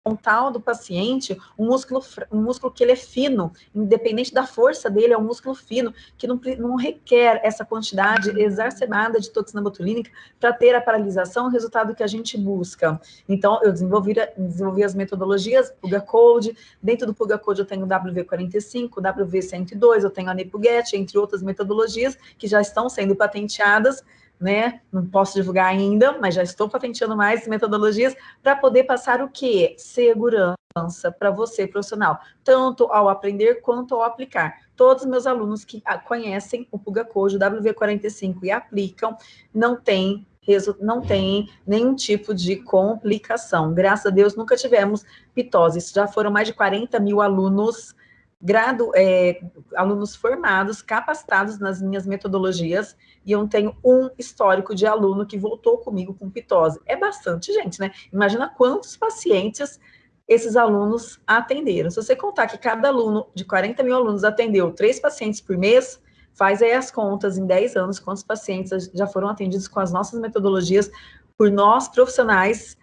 frontal do paciente um músculo, um músculo que ele é fino, independente da força dele, é um músculo fino, que não, não requer essa quantidade exacerbada de toxina botulínica para ter a paralisação, o resultado que a gente busca. Então, eu desenvolvi, desenvolvi as metodologias Puga Code, dentro do Puga Code eu tenho WV45, WV102, eu tenho a NepuGet, entre outras metodologias que já estão sendo patenteadas, né? Não posso divulgar ainda, mas já estou patenteando mais metodologias para poder passar o quê? Segurança para você, profissional, tanto ao aprender quanto ao aplicar. Todos os meus alunos que conhecem o Puga Code, o WV45 e aplicam, não tem não tem nenhum tipo de complicação. Graças a Deus, nunca tivemos pitose. Já foram mais de 40 mil alunos grado, é, alunos formados, capacitados nas minhas metodologias, e eu tenho um histórico de aluno que voltou comigo com pitose. É bastante gente, né? Imagina quantos pacientes esses alunos atenderam. Se você contar que cada aluno, de 40 mil alunos, atendeu três pacientes por mês, faz aí as contas em 10 anos, quantos pacientes já foram atendidos com as nossas metodologias por nós, profissionais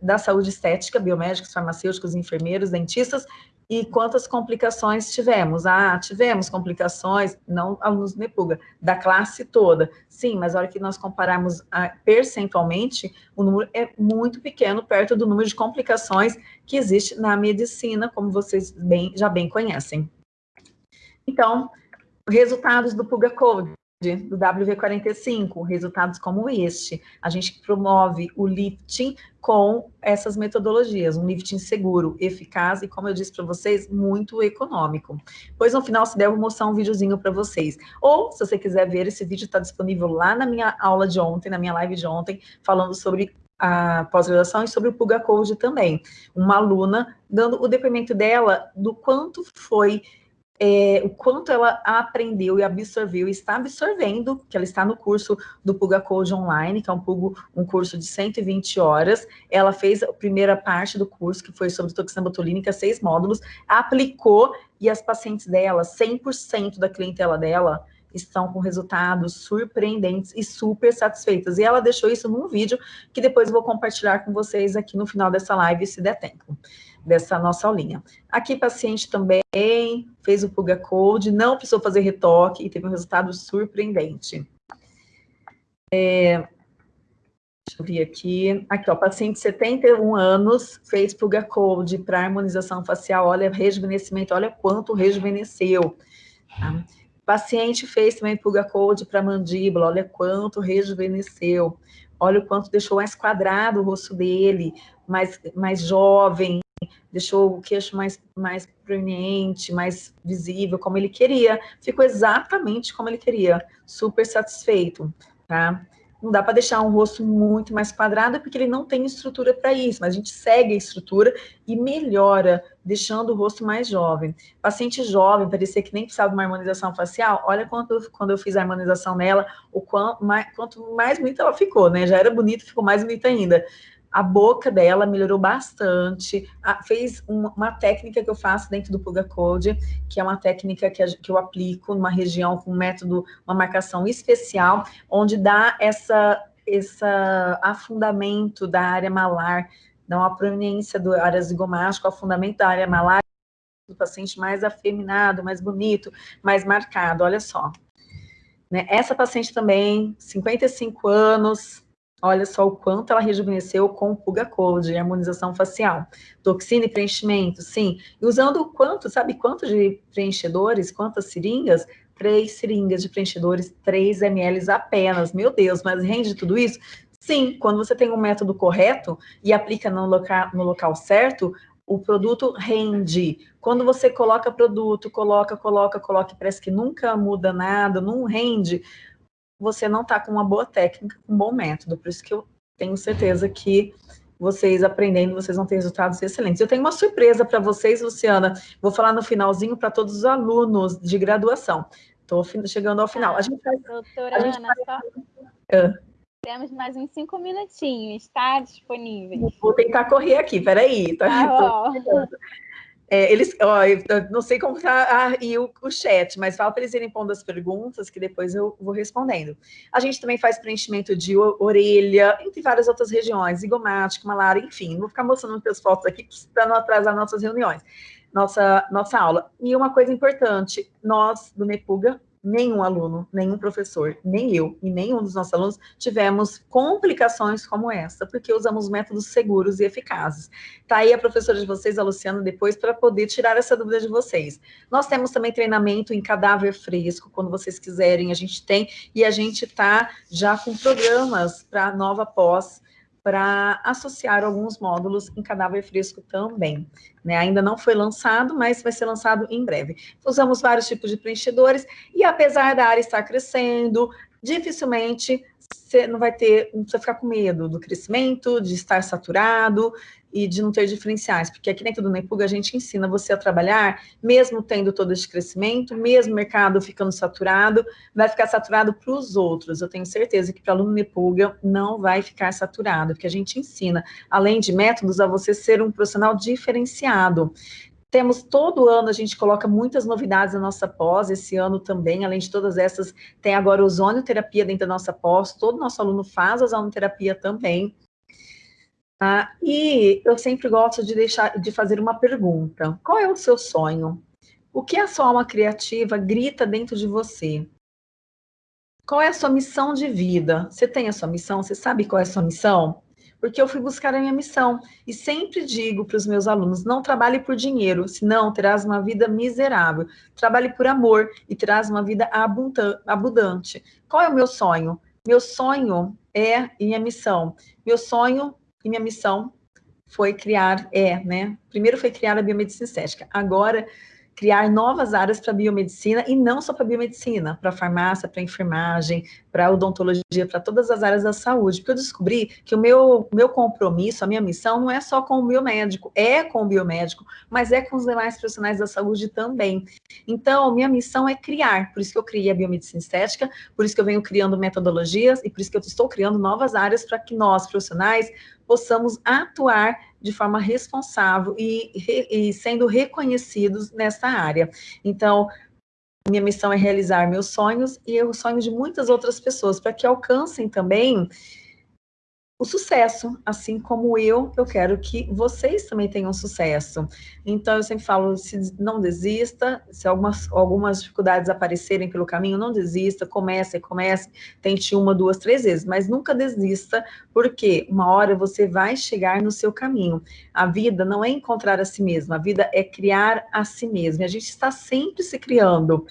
da saúde estética, biomédicos, farmacêuticos, enfermeiros, dentistas, e quantas complicações tivemos? Ah, tivemos complicações, não alunos NEPUGA, da classe toda. Sim, mas a hora que nós compararmos a, percentualmente, o número é muito pequeno, perto do número de complicações que existe na medicina, como vocês bem, já bem conhecem. Então, resultados do PUGA Code do WV45, resultados como este. A gente promove o lifting com essas metodologias, um lifting seguro, eficaz e, como eu disse para vocês, muito econômico. Pois no final, se der, eu vou mostrar um videozinho para vocês. Ou, se você quiser ver, esse vídeo está disponível lá na minha aula de ontem, na minha live de ontem, falando sobre a pós-graduação e sobre o Puga Code também. Uma aluna dando o depoimento dela do quanto foi é, o quanto ela aprendeu e absorveu, e está absorvendo, que ela está no curso do Puga Code Online, que é um, Pugo, um curso de 120 horas, ela fez a primeira parte do curso, que foi sobre toxina botulínica, seis módulos, aplicou, e as pacientes dela, 100% da clientela dela, estão com resultados surpreendentes e super satisfeitas. E ela deixou isso num vídeo que depois eu vou compartilhar com vocês aqui no final dessa live, se der tempo dessa nossa aulinha. Aqui, paciente também fez o Puga Code, não precisou fazer retoque e teve um resultado surpreendente. É, deixa eu ver aqui. Aqui, ó, paciente de 71 anos, fez Puga Code para harmonização facial, olha, rejuvenescimento, olha quanto rejuvenesceu. Tá? Paciente fez também Puga Code para mandíbula, olha quanto rejuvenesceu. Olha o quanto deixou mais quadrado o rosto dele, mais, mais jovem, deixou o queixo mais, mais proeminente, mais visível, como ele queria. Ficou exatamente como ele queria, super satisfeito, tá? Não dá para deixar um rosto muito mais quadrado, porque ele não tem estrutura para isso, mas a gente segue a estrutura e melhora, deixando o rosto mais jovem. Paciente jovem, parecia que nem precisava de uma harmonização facial, olha quanto, quando eu fiz a harmonização nela, o quanto mais, quanto mais bonita ela ficou, né? Já era bonita, ficou mais bonita ainda a boca dela melhorou bastante, a, fez uma, uma, técnica que eu faço dentro do Puga Code, que é uma técnica que, a, que eu aplico numa região com um método, uma marcação especial, onde dá essa, essa afundamento da área malar, dá uma proeminência do área zigomática, afundamento da área malar, do paciente mais afeminado, mais bonito, mais marcado, olha só. Né? Essa paciente também, 55 anos, Olha só o quanto ela rejuvenesceu com o Puga Code, harmonização facial. Toxina e preenchimento, sim. E usando quanto, sabe quanto de preenchedores, quantas seringas? Três seringas de preenchedores, 3 ml apenas. Meu Deus, mas rende tudo isso? Sim, quando você tem um método correto e aplica no local, no local certo, o produto rende. Quando você coloca produto, coloca, coloca, coloca, parece que nunca muda nada, não rende você não está com uma boa técnica, um bom método. Por isso que eu tenho certeza que vocês aprendendo, vocês vão ter resultados excelentes. Eu tenho uma surpresa para vocês, Luciana. Vou falar no finalzinho para todos os alunos de graduação. Estou chegando ao final. A gente faz, Doutora a gente Ana, faz... só... Temos mais uns cinco minutinhos, está disponível. Vou tentar correr aqui, peraí. Tá, tá É, eles, ó, não sei como está aí o, o, chat, mas fala para eles irem pondo as perguntas que depois eu vou respondendo. A gente também faz preenchimento de orelha, entre várias outras regiões, zigomático, malária, enfim. Vou ficar mostrando muitas fotos aqui para não atrasar nossas reuniões, nossa, nossa aula. E uma coisa importante, nós do Nepuga nenhum aluno, nenhum professor, nem eu e nenhum dos nossos alunos tivemos complicações como essa, porque usamos métodos seguros e eficazes. Tá aí a professora de vocês, a Luciana, depois, para poder tirar essa dúvida de vocês. Nós temos também treinamento em cadáver fresco, quando vocês quiserem, a gente tem, e a gente está já com programas para nova pós, para associar alguns módulos em cadáver fresco também. Né? Ainda não foi lançado, mas vai ser lançado em breve. Usamos vários tipos de preenchedores e apesar da área estar crescendo, dificilmente você não vai ter, não precisa ficar com medo do crescimento, de estar saturado e de não ter diferenciais, porque aqui dentro do Nepug a gente ensina você a trabalhar, mesmo tendo todo esse crescimento, mesmo o mercado ficando saturado, vai ficar saturado para os outros. Eu tenho certeza que para aluno Nepuga não vai ficar saturado, porque a gente ensina, além de métodos, a você ser um profissional diferenciado. Temos todo ano, a gente coloca muitas novidades na nossa pós, esse ano também, além de todas essas, tem agora ozonioterapia dentro da nossa pós, todo nosso aluno faz ozonioterapia também. Ah, e eu sempre gosto de deixar de fazer uma pergunta. Qual é o seu sonho? O que a sua alma criativa grita dentro de você? Qual é a sua missão de vida? Você tem a sua missão? Você sabe qual é a sua missão? Porque eu fui buscar a minha missão. E sempre digo para os meus alunos: não trabalhe por dinheiro, senão terás uma vida miserável. Trabalhe por amor e terás uma vida abundante. Qual é o meu sonho? Meu sonho é minha missão. Meu sonho e minha missão foi criar, é, né? Primeiro foi criar a biomedicina estética, agora criar novas áreas para biomedicina e não só para biomedicina, para farmácia, para enfermagem, para odontologia, para todas as áreas da saúde, porque eu descobri que o meu, meu compromisso, a minha missão não é só com o biomédico, é com o biomédico, mas é com os demais profissionais da saúde também. Então, minha missão é criar, por isso que eu criei a biomedicina estética, por isso que eu venho criando metodologias e por isso que eu estou criando novas áreas para que nós, profissionais, possamos atuar de forma responsável e, e sendo reconhecidos nessa área. Então, minha missão é realizar meus sonhos e os sonhos de muitas outras pessoas, para que alcancem também o sucesso, assim como eu, eu quero que vocês também tenham sucesso. Então, eu sempre falo, se não desista, se algumas, algumas dificuldades aparecerem pelo caminho, não desista, comece, comece, tente uma, duas, três vezes, mas nunca desista, porque uma hora você vai chegar no seu caminho. A vida não é encontrar a si mesma, a vida é criar a si mesma, e a gente está sempre se criando.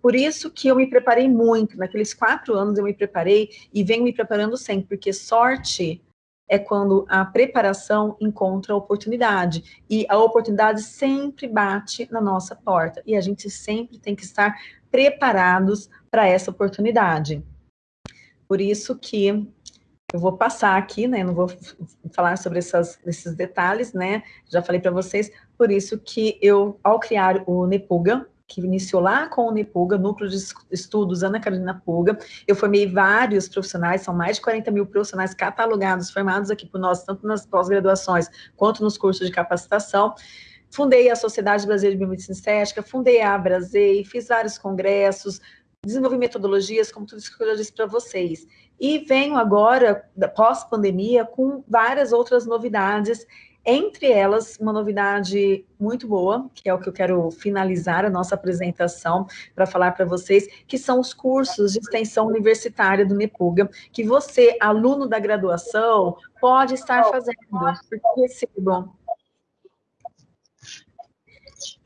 Por isso que eu me preparei muito, naqueles quatro anos eu me preparei e venho me preparando sempre, porque sorte é quando a preparação encontra a oportunidade. E a oportunidade sempre bate na nossa porta. E a gente sempre tem que estar preparados para essa oportunidade. Por isso que eu vou passar aqui, né? Não vou falar sobre essas, esses detalhes, né? Já falei para vocês. Por isso que eu, ao criar o Nepuga, que iniciou lá com o Nepuga, Núcleo de Estudos Ana Carolina Puga. Eu formei vários profissionais, são mais de 40 mil profissionais catalogados, formados aqui por nós, tanto nas pós-graduações quanto nos cursos de capacitação. Fundei a Sociedade Brasileira de Biomedicina Estética, fundei a Abrasei, fiz vários congressos, desenvolvi metodologias, como tudo isso que eu já disse para vocês. E venho agora, pós-pandemia, com várias outras novidades entre elas, uma novidade muito boa, que é o que eu quero finalizar a nossa apresentação para falar para vocês, que são os cursos de extensão universitária do NEPUGA, que você, aluno da graduação, pode estar fazendo, porque.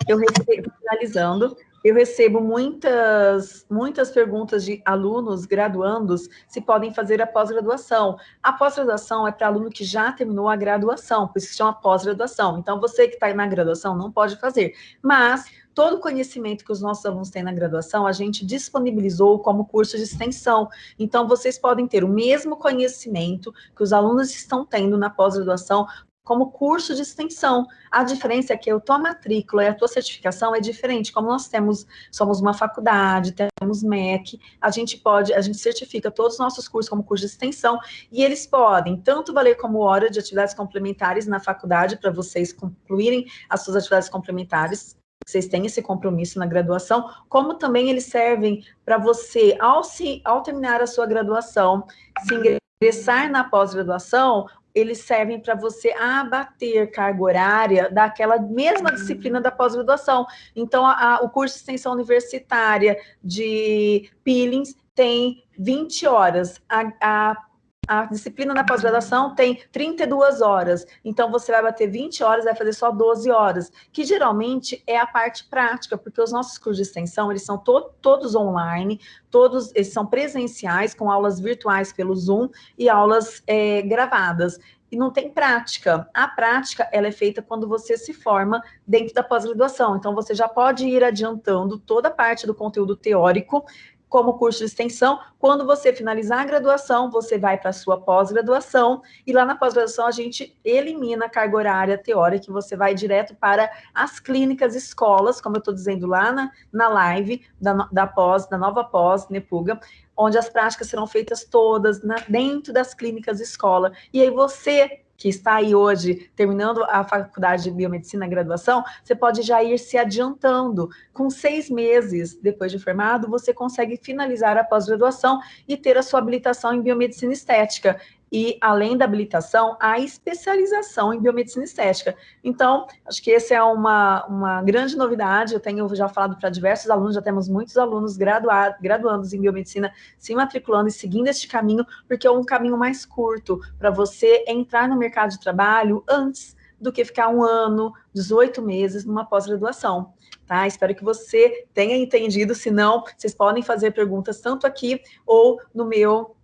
Eu recebo, finalizando, eu recebo muitas, muitas perguntas de alunos graduandos se podem fazer a pós-graduação. A pós-graduação é para aluno que já terminou a graduação, por isso que chama pós-graduação. Então, você que está na graduação não pode fazer. Mas, todo o conhecimento que os nossos alunos têm na graduação, a gente disponibilizou como curso de extensão. Então, vocês podem ter o mesmo conhecimento que os alunos estão tendo na pós-graduação como curso de extensão. A diferença é que a matrícula e a tua certificação é diferente. Como nós temos, somos uma faculdade, temos MEC, a gente pode, a gente certifica todos os nossos cursos como curso de extensão, e eles podem tanto valer como hora de atividades complementares na faculdade, para vocês concluírem as suas atividades complementares, vocês têm esse compromisso na graduação, como também eles servem para você, ao, se, ao terminar a sua graduação, se ingressar na pós-graduação, eles servem para você abater carga horária daquela mesma disciplina da pós-graduação. Então, a, a, o curso de extensão universitária de peelings tem 20 horas. A, a a disciplina na pós-graduação tem 32 horas, então você vai bater 20 horas, vai fazer só 12 horas, que geralmente é a parte prática, porque os nossos cursos de extensão, eles são to todos online, todos eles são presenciais, com aulas virtuais pelo Zoom e aulas é, gravadas e não tem prática. A prática, ela é feita quando você se forma dentro da pós-graduação. Então, você já pode ir adiantando toda a parte do conteúdo teórico como curso de extensão. Quando você finalizar a graduação, você vai para a sua pós-graduação, e lá na pós-graduação a gente elimina a carga horária teórica, e você vai direto para as clínicas escolas, como eu estou dizendo lá na, na live da, da pós, da nova pós, Nepuga, onde as práticas serão feitas todas na, dentro das clínicas escola. E aí você que está aí hoje terminando a faculdade de biomedicina, graduação, você pode já ir se adiantando. Com seis meses depois de formado, você consegue finalizar a pós-graduação e ter a sua habilitação em biomedicina estética e, além da habilitação, a especialização em biomedicina estética. Então, acho que essa é uma, uma grande novidade, eu tenho já falado para diversos alunos, já temos muitos alunos graduados, graduandos em biomedicina se matriculando e seguindo este caminho, porque é um caminho mais curto para você entrar no mercado de trabalho antes do que ficar um ano, 18 meses numa pós-graduação. Tá? Espero que você tenha entendido, se não, vocês podem fazer perguntas tanto aqui ou no meu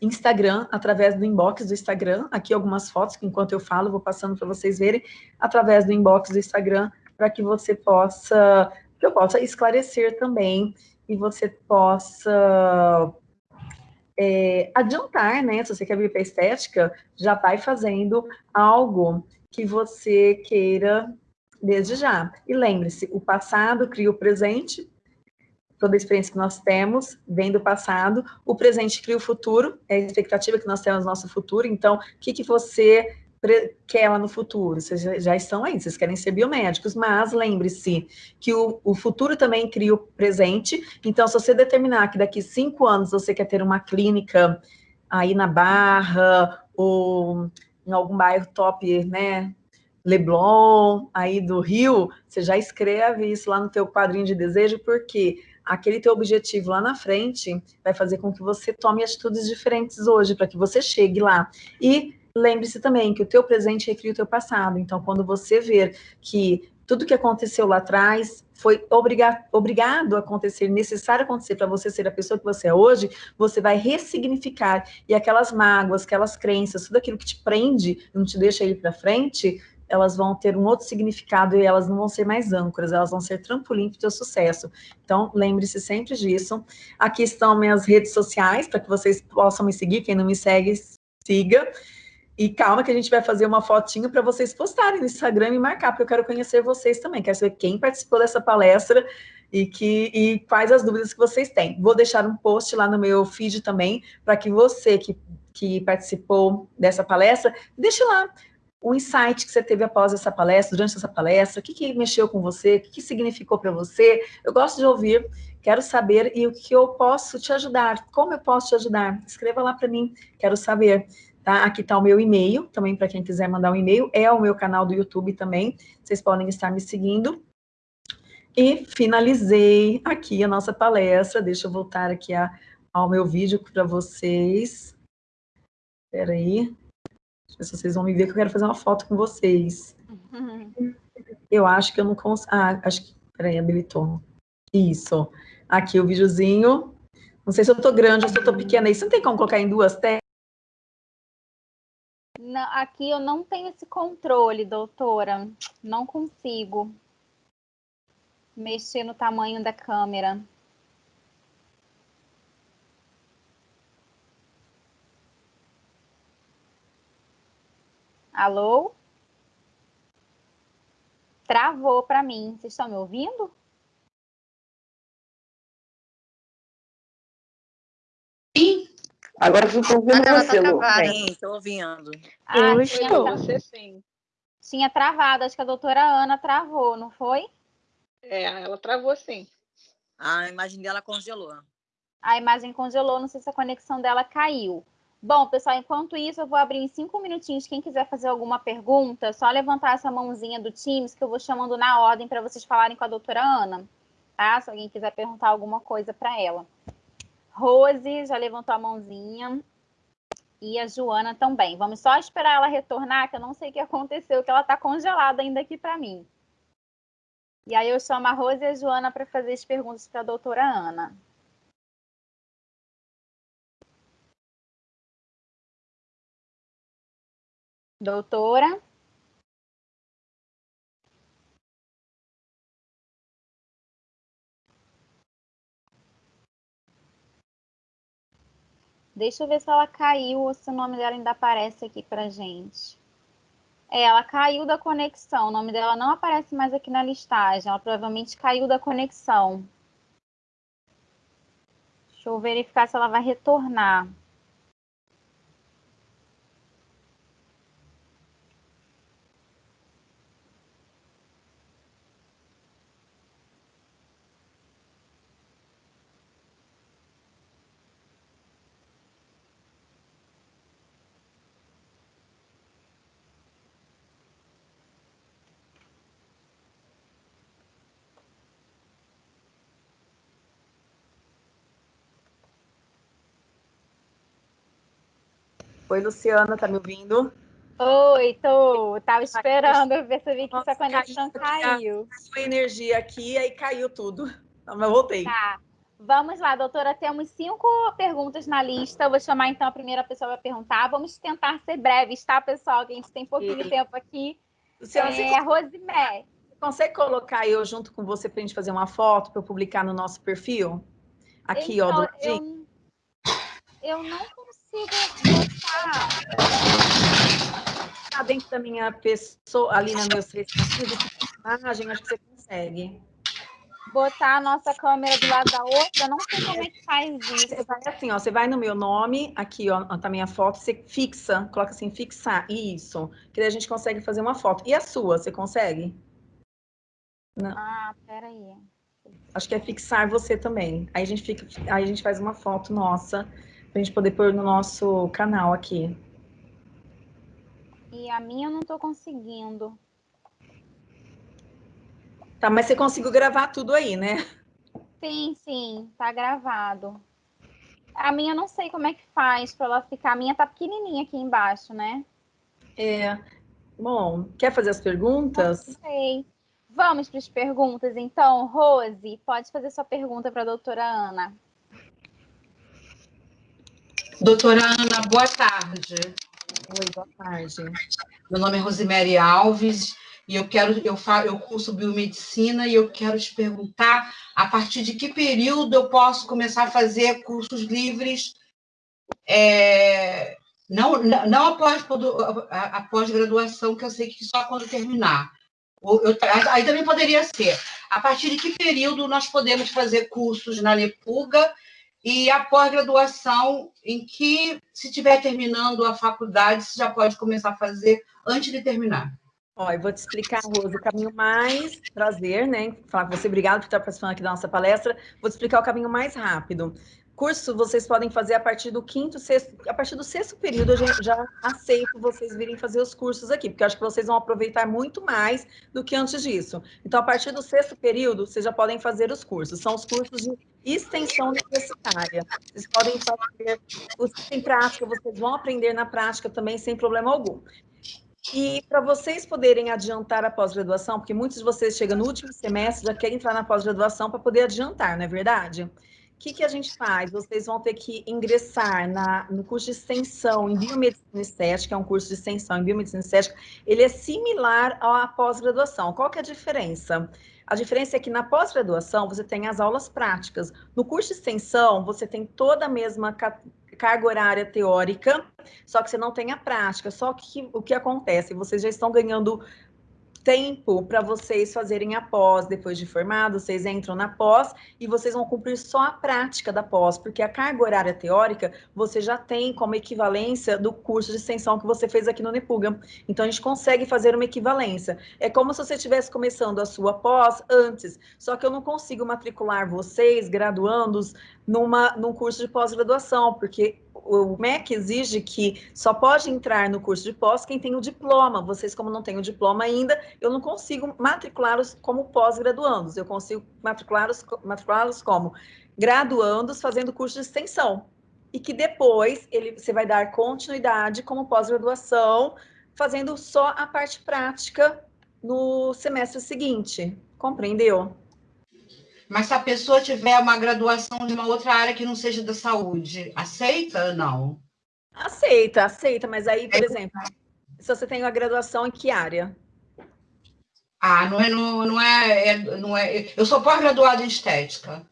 Instagram, através do inbox do Instagram, aqui algumas fotos que enquanto eu falo, vou passando para vocês verem, através do inbox do Instagram, para que você possa, que eu possa esclarecer também, e você possa é, adiantar, né, se você quer vir para estética, já vai fazendo algo que você queira desde já. E lembre-se, o passado cria o presente, toda a experiência que nós temos vem do passado, o presente cria o futuro, é a expectativa que nós temos no nosso futuro, então, o que, que você quer lá no futuro? Vocês já estão aí, vocês querem ser biomédicos, mas lembre-se que o, o, futuro também cria o presente, então, se você determinar que daqui cinco anos você quer ter uma clínica aí na Barra, ou em algum bairro top, né, Leblon, aí do Rio, você já escreve isso lá no teu quadrinho de desejo, porque aquele teu objetivo lá na frente vai fazer com que você tome atitudes diferentes hoje, para que você chegue lá. E lembre-se também que o teu presente recria o teu passado. Então, quando você ver que tudo que aconteceu lá atrás foi obriga obrigado a acontecer, necessário acontecer para você ser a pessoa que você é hoje, você vai ressignificar. E aquelas mágoas, aquelas crenças, tudo aquilo que te prende, não te deixa ir para frente, elas vão ter um outro significado e elas não vão ser mais âncoras, elas vão ser trampolim para o seu sucesso. Então, lembre-se sempre disso. Aqui estão minhas redes sociais, para que vocês possam me seguir. Quem não me segue, siga. E calma que a gente vai fazer uma fotinho para vocês postarem no Instagram e marcar, porque eu quero conhecer vocês também. Quero saber quem participou dessa palestra e, que, e quais as dúvidas que vocês têm. Vou deixar um post lá no meu feed também, para que você que, que participou dessa palestra, deixe lá o insight que você teve após essa palestra, durante essa palestra, o que, que mexeu com você, o que, que significou para você. Eu gosto de ouvir, quero saber e o que eu posso te ajudar, como eu posso te ajudar. Escreva lá para mim, quero saber. Tá? Aqui está o meu e-mail, também para quem quiser mandar um e-mail, é o meu canal do YouTube também, vocês podem estar me seguindo. E finalizei aqui a nossa palestra, deixa eu voltar aqui a, ao meu vídeo para vocês. Espera aí se vocês vão me ver que eu quero fazer uma foto com vocês. Uhum. Eu acho que eu não consigo... Ah, acho que... Peraí, habilitou. Isso. Aqui o videozinho. Não sei se eu tô grande ou se eu tô pequena. Isso não tem como colocar em duas telas? Não, aqui eu não tenho esse controle, doutora. Não consigo mexer no tamanho da câmera. Alô? Travou para mim. Vocês estão me ouvindo? Sim. Agora eu estou ouvindo Ah, você, Lu. Sim, estou ouvindo. Ah, Eu estou. tra- Você sim. tinha travado. Acho que a doutora Ana travou, não foi? É, ela travou sim. A imagem dela congelou. A imagem congelou, não sei se a conexão dela caiu. Bom, pessoal, enquanto isso, eu vou abrir em cinco minutinhos. Quem quiser fazer alguma pergunta, é só levantar essa mãozinha do Teams, que eu vou chamando na ordem para vocês falarem com a doutora Ana, tá? Se alguém quiser perguntar alguma coisa para ela. Rose já levantou a mãozinha. E a Joana também. Vamos só esperar ela retornar, que eu não sei o que aconteceu, que ela está congelada ainda aqui para mim. E aí eu chamo a Rose e a Joana para fazer as perguntas para a doutora Ana. Doutora? Deixa eu ver se ela caiu ou se o nome dela ainda aparece aqui pra gente. É, ela caiu da conexão. O nome dela não aparece mais aqui na listagem. Ela provavelmente caiu da conexão. Deixa eu verificar se ela vai retornar. Oi, Luciana, tá me ouvindo? Oi, tô. Tava esperando, eu percebi que Nossa, essa conexão caiu, caiu. Sua energia aqui, aí caiu tudo. Mas eu voltei. Tá. Vamos lá, doutora. Temos cinco perguntas na lista. Eu vou chamar então a primeira pessoa para perguntar. Vamos tentar ser breves, tá, pessoal? Que a gente tem pouquinho Sim. tempo aqui. Luciana, você É a Rosemary. consegue colocar eu junto com você pra gente fazer uma foto para eu publicar no nosso perfil? Aqui, ó, do Então, eu, eu não consigo botar. Tá dentro da minha pessoa, ali na meus três sentidos, imagem, acho que você consegue. botar a nossa câmera do lado da outra. Eu não sei como é que faz isso. Você vai assim, ó, você vai no meu nome, aqui, ó, tá minha foto, você fixa, coloca assim, fixar, isso, que daí a gente consegue fazer uma foto. E a sua, você consegue? Ah, peraí. Acho que é fixar você também. Aí a gente fica, aí a gente faz uma foto nossa, pra gente poder pôr no nosso canal aqui. E a minha eu não tô conseguindo. Tá, mas você conseguiu gravar tudo aí, né? Sim, sim, tá gravado. A minha eu não sei como é que faz para ela ficar. A minha tá pequenininha aqui embaixo, né? É. Bom, quer fazer as perguntas? Não sei. Vamos para as perguntas, então. Rose, pode fazer sua pergunta para a doutora Ana. Doutora Ana, boa tarde. Oi, boa tarde. Meu nome é Rosemary Alves e eu quero, eu, fa, eu curso biomedicina e eu quero te perguntar a partir de que período eu posso começar a fazer cursos livres, é, não, não após a, a pós-graduação, que eu sei que só quando terminar. Eu- aí também poderia ser. A partir de que período nós podemos fazer cursos na Nepuga e a pós-graduação, em que, se estiver terminando a faculdade, você já pode começar a fazer antes de terminar. Ó, eu vou te explicar, Rose, o caminho mais prazer, né? Falar com você, obrigado por estar participando aqui da nossa palestra. Vou te explicar o caminho mais rápido. Curso vocês podem fazer a partir do quinto, sexto, a partir do sexto período, eu já, aceito vocês virem fazer os cursos aqui, porque eu acho que vocês vão aproveitar muito mais do que antes disso. Então, a partir do sexto período, vocês já podem fazer os cursos. São os cursos de extensão universitária. Vocês podem fazer os em prática, vocês vão aprender na prática também sem problema algum. E para vocês poderem adiantar a pós-graduação, porque muitos de vocês chegam no último semestre já querem entrar na pós-graduação para poder adiantar, não é verdade? O que, que a gente faz? Vocês vão ter que ingressar na, no curso de extensão em Biomedicina Estética, é um curso de extensão em Biomedicina Estética, ele é similar à pós-graduação. Qual que é a diferença? A diferença é que na pós-graduação você tem as aulas práticas. No curso de extensão, você tem toda a mesma ca- carga horária teórica, só que você não tem a prática. Só que o que acontece? Vocês já estão ganhando tempo para vocês fazerem a pós, depois de formado, vocês entram na pós e vocês vão cumprir só a prática da pós, porque a carga horária teórica você já tem como equivalência do curso de extensão que você fez aqui no Nepuga. Então, a gente consegue fazer uma equivalência. É como se você estivesse começando a sua pós antes, só que eu não consigo matricular vocês, graduandos, numa, num curso de pós-graduação, porque o MEC exige que só pode entrar no curso de pós quem tem o diploma. Vocês, como não têm o diploma ainda, eu não consigo matriculá-los como pós-graduandos. Eu consigo matriculá-los matriculá como graduandos fazendo curso de extensão. E que depois ele, você vai dar continuidade como pós-graduação, fazendo só a parte prática no semestre seguinte. Compreendeu? Mas se a pessoa tiver uma graduação de uma outra área que não seja da saúde, aceita ou não? Aceita, aceita, mas aí, por é. exemplo, se você tem uma graduação em que área? Ah, não é, não, não é, é não é. Eu sou pós-graduada em estética.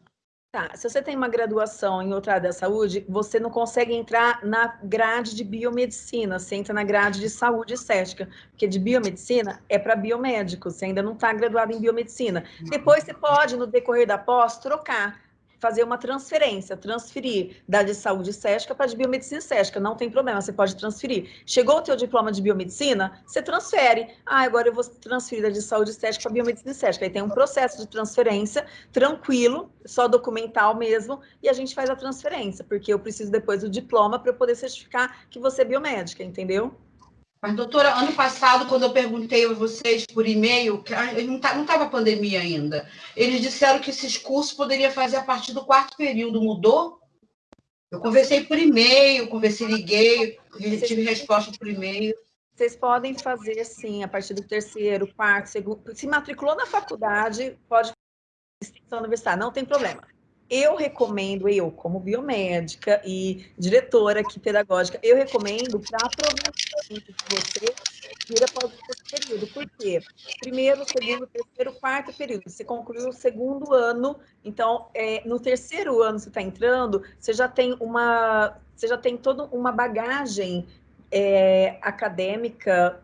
Tá, se você tem uma graduação em outra área da saúde, você não consegue entrar na grade de biomedicina, você entra na grade de saúde estética, porque de biomedicina é para biomédicos, você ainda não está graduado em biomedicina. Depois você pode, no decorrer da pós, trocar fazer uma transferência, transferir da de saúde estética para de biomedicina estética, não tem problema, você pode transferir. Chegou o teu diploma de biomedicina, você transfere. Ah, agora eu vou transferir da de saúde estética para biomedicina estética. Aí tem um processo de transferência tranquilo, só documental mesmo, e a gente faz a transferência, porque eu preciso depois do diploma para eu poder certificar que você é biomédica, entendeu? Mas, doutora, ano passado, quando eu perguntei a vocês por e-mail, não estava a pandemia ainda, eles disseram que esses cursos poderia fazer a partir do quarto período. Mudou? Eu conversei por e-mail, conversei, liguei, tive resposta por e-mail. Vocês podem fazer, sim, a partir do terceiro, quarto, segundo. Se matriculou na faculdade, pode extensão universitária, não tem problema eu recomendo, eu como biomédica e diretora aqui pedagógica, eu recomendo para aproveitamento de você ir após o período. Por quê? Primeiro, segundo, terceiro, quarto período. Você concluiu o segundo ano, então, é, no terceiro ano você está entrando, você já tem uma, você já tem toda uma bagagem é, acadêmica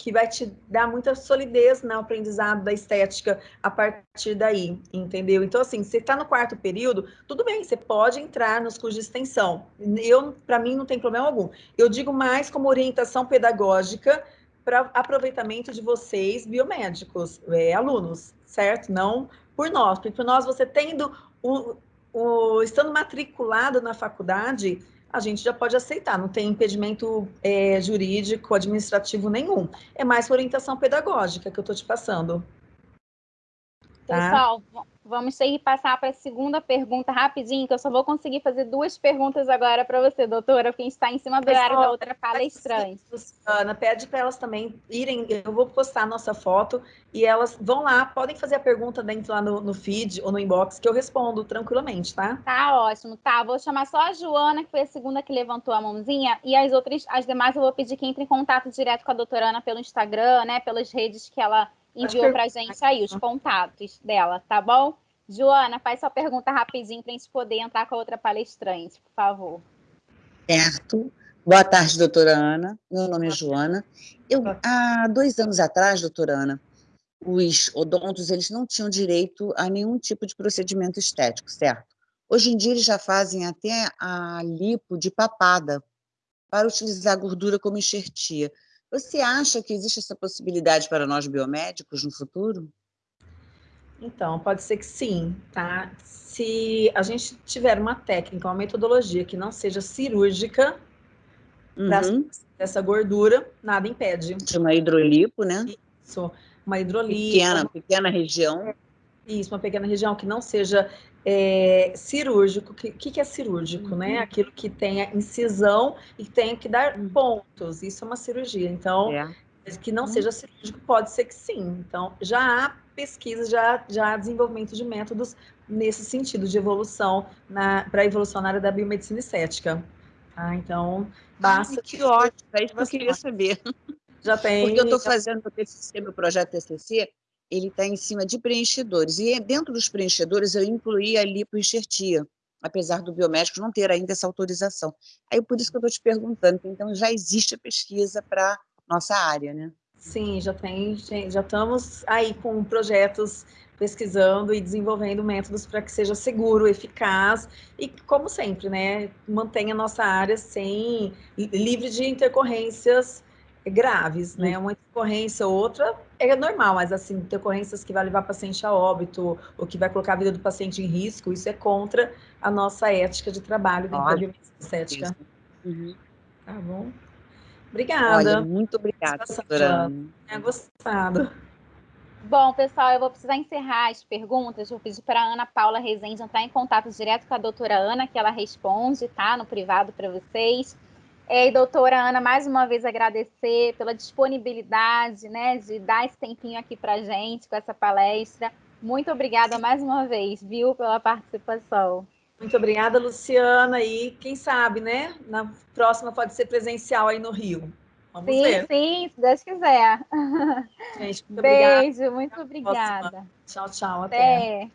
que vai te dar muita solidez no aprendizado da estética a partir daí, entendeu? Então, assim, você está no quarto período, tudo bem, você pode entrar nos cursos de extensão. Eu, para mim, não tem problema algum. Eu digo mais como orientação pedagógica para aproveitamento de vocês, biomédicos, é, alunos, certo? Não por nós, porque por nós, você tendo o, o estando matriculado na faculdade, a gente já pode aceitar, não tem impedimento é, jurídico, administrativo nenhum. É mais orientação pedagógica que eu estou te passando. Tá? Pessoal, vamos ter que passar para a segunda pergunta rapidinho, que eu só vou conseguir fazer duas perguntas agora para você, doutora, porque a gente está em cima do horário da outra palestrante. Ana, pede para elas também irem, eu vou postar a nossa foto e elas vão lá, podem fazer a pergunta dentro lá no, no feed ou no inbox, que eu respondo tranquilamente, tá? Tá ótimo, tá. Vou chamar só a Joana, que foi a segunda que levantou a mãozinha, e as outras, as demais eu vou pedir que entre em contato direto com a doutora Ana pelo Instagram, né, pelas redes que ela enviou para a gente aí os contatos dela, tá bom? Joana, faz sua pergunta rapidinho para a gente poder entrar com a outra palestrante, por favor. Certo. Boa tarde, doutora Ana. Meu nome é Joana. Eu, há dois anos atrás, doutora Ana, os odontos eles não tinham direito a nenhum tipo de procedimento estético, certo? Hoje em dia eles já fazem até a lipo de papada para utilizar a gordura como enxertia. Você acha que existe essa possibilidade para nós biomédicos no futuro? Então, pode ser que sim, tá? Se a gente tiver uma técnica, uma metodologia que não seja cirúrgica, uhum. essa gordura, nada impede. De uma hidrolipo, né? Isso, uma hidrolipo. Pequena, pequena região. Isso, uma pequena região que não seja é, cirúrgico. O que, que, é cirúrgico, né? uhum. né? Aquilo que tem a incisão e tem que dar uhum. pontos. Isso é uma cirurgia. Então, é. que não uhum. seja cirúrgico, pode ser que sim. Então, já há pesquisas, já, já há desenvolvimento de métodos nesse sentido de evolução para a evolução na área da biomedicina estética. Tá? Então, basta... Ai, que ótimo, é isso que eu queria saber. Já tem... Porque eu estou fazendo o TCC, meu projeto TCC, ele está em cima de preenchedores. E dentro dos preenchedores eu incluí a lipoenxertia, apesar do biomédico não ter ainda essa autorização. Aí por isso que eu estou te perguntando, então já existe a pesquisa para nossa área, né? Sim, já tem, já estamos aí com projetos pesquisando e desenvolvendo métodos para que seja seguro, eficaz e, como sempre, né, mantenha a nossa área sem livre de intercorrências graves, né? Uma intercorrência ou outra é normal, mas assim, intercorrências que vai levar o paciente a óbito ou que vai colocar a vida do paciente em risco, isso é contra a nossa ética de trabalho dentro da biomédica uhum. Tá bom? Obrigada. Olha, muito obrigada, doutora. Tinha gostado. Bom, pessoal, eu vou precisar encerrar as perguntas. Vou pedir para a Ana Paula Rezende entrar em contato direto com a doutora Ana, que ela responde, tá? No privado para vocês. É, e doutora Ana, mais uma vez agradecer pela disponibilidade, né, de dar esse tempinho aqui para gente com essa palestra. Muito obrigada mais uma vez, viu, pela participação. Muito obrigada, Luciana. E quem sabe, né? Na próxima pode ser presencial aí no Rio. Vamos sim, ver. sim, se Deus quiser. Gente, muito Beijo, obrigada. muito obrigada. Tchau, tchau. até. até.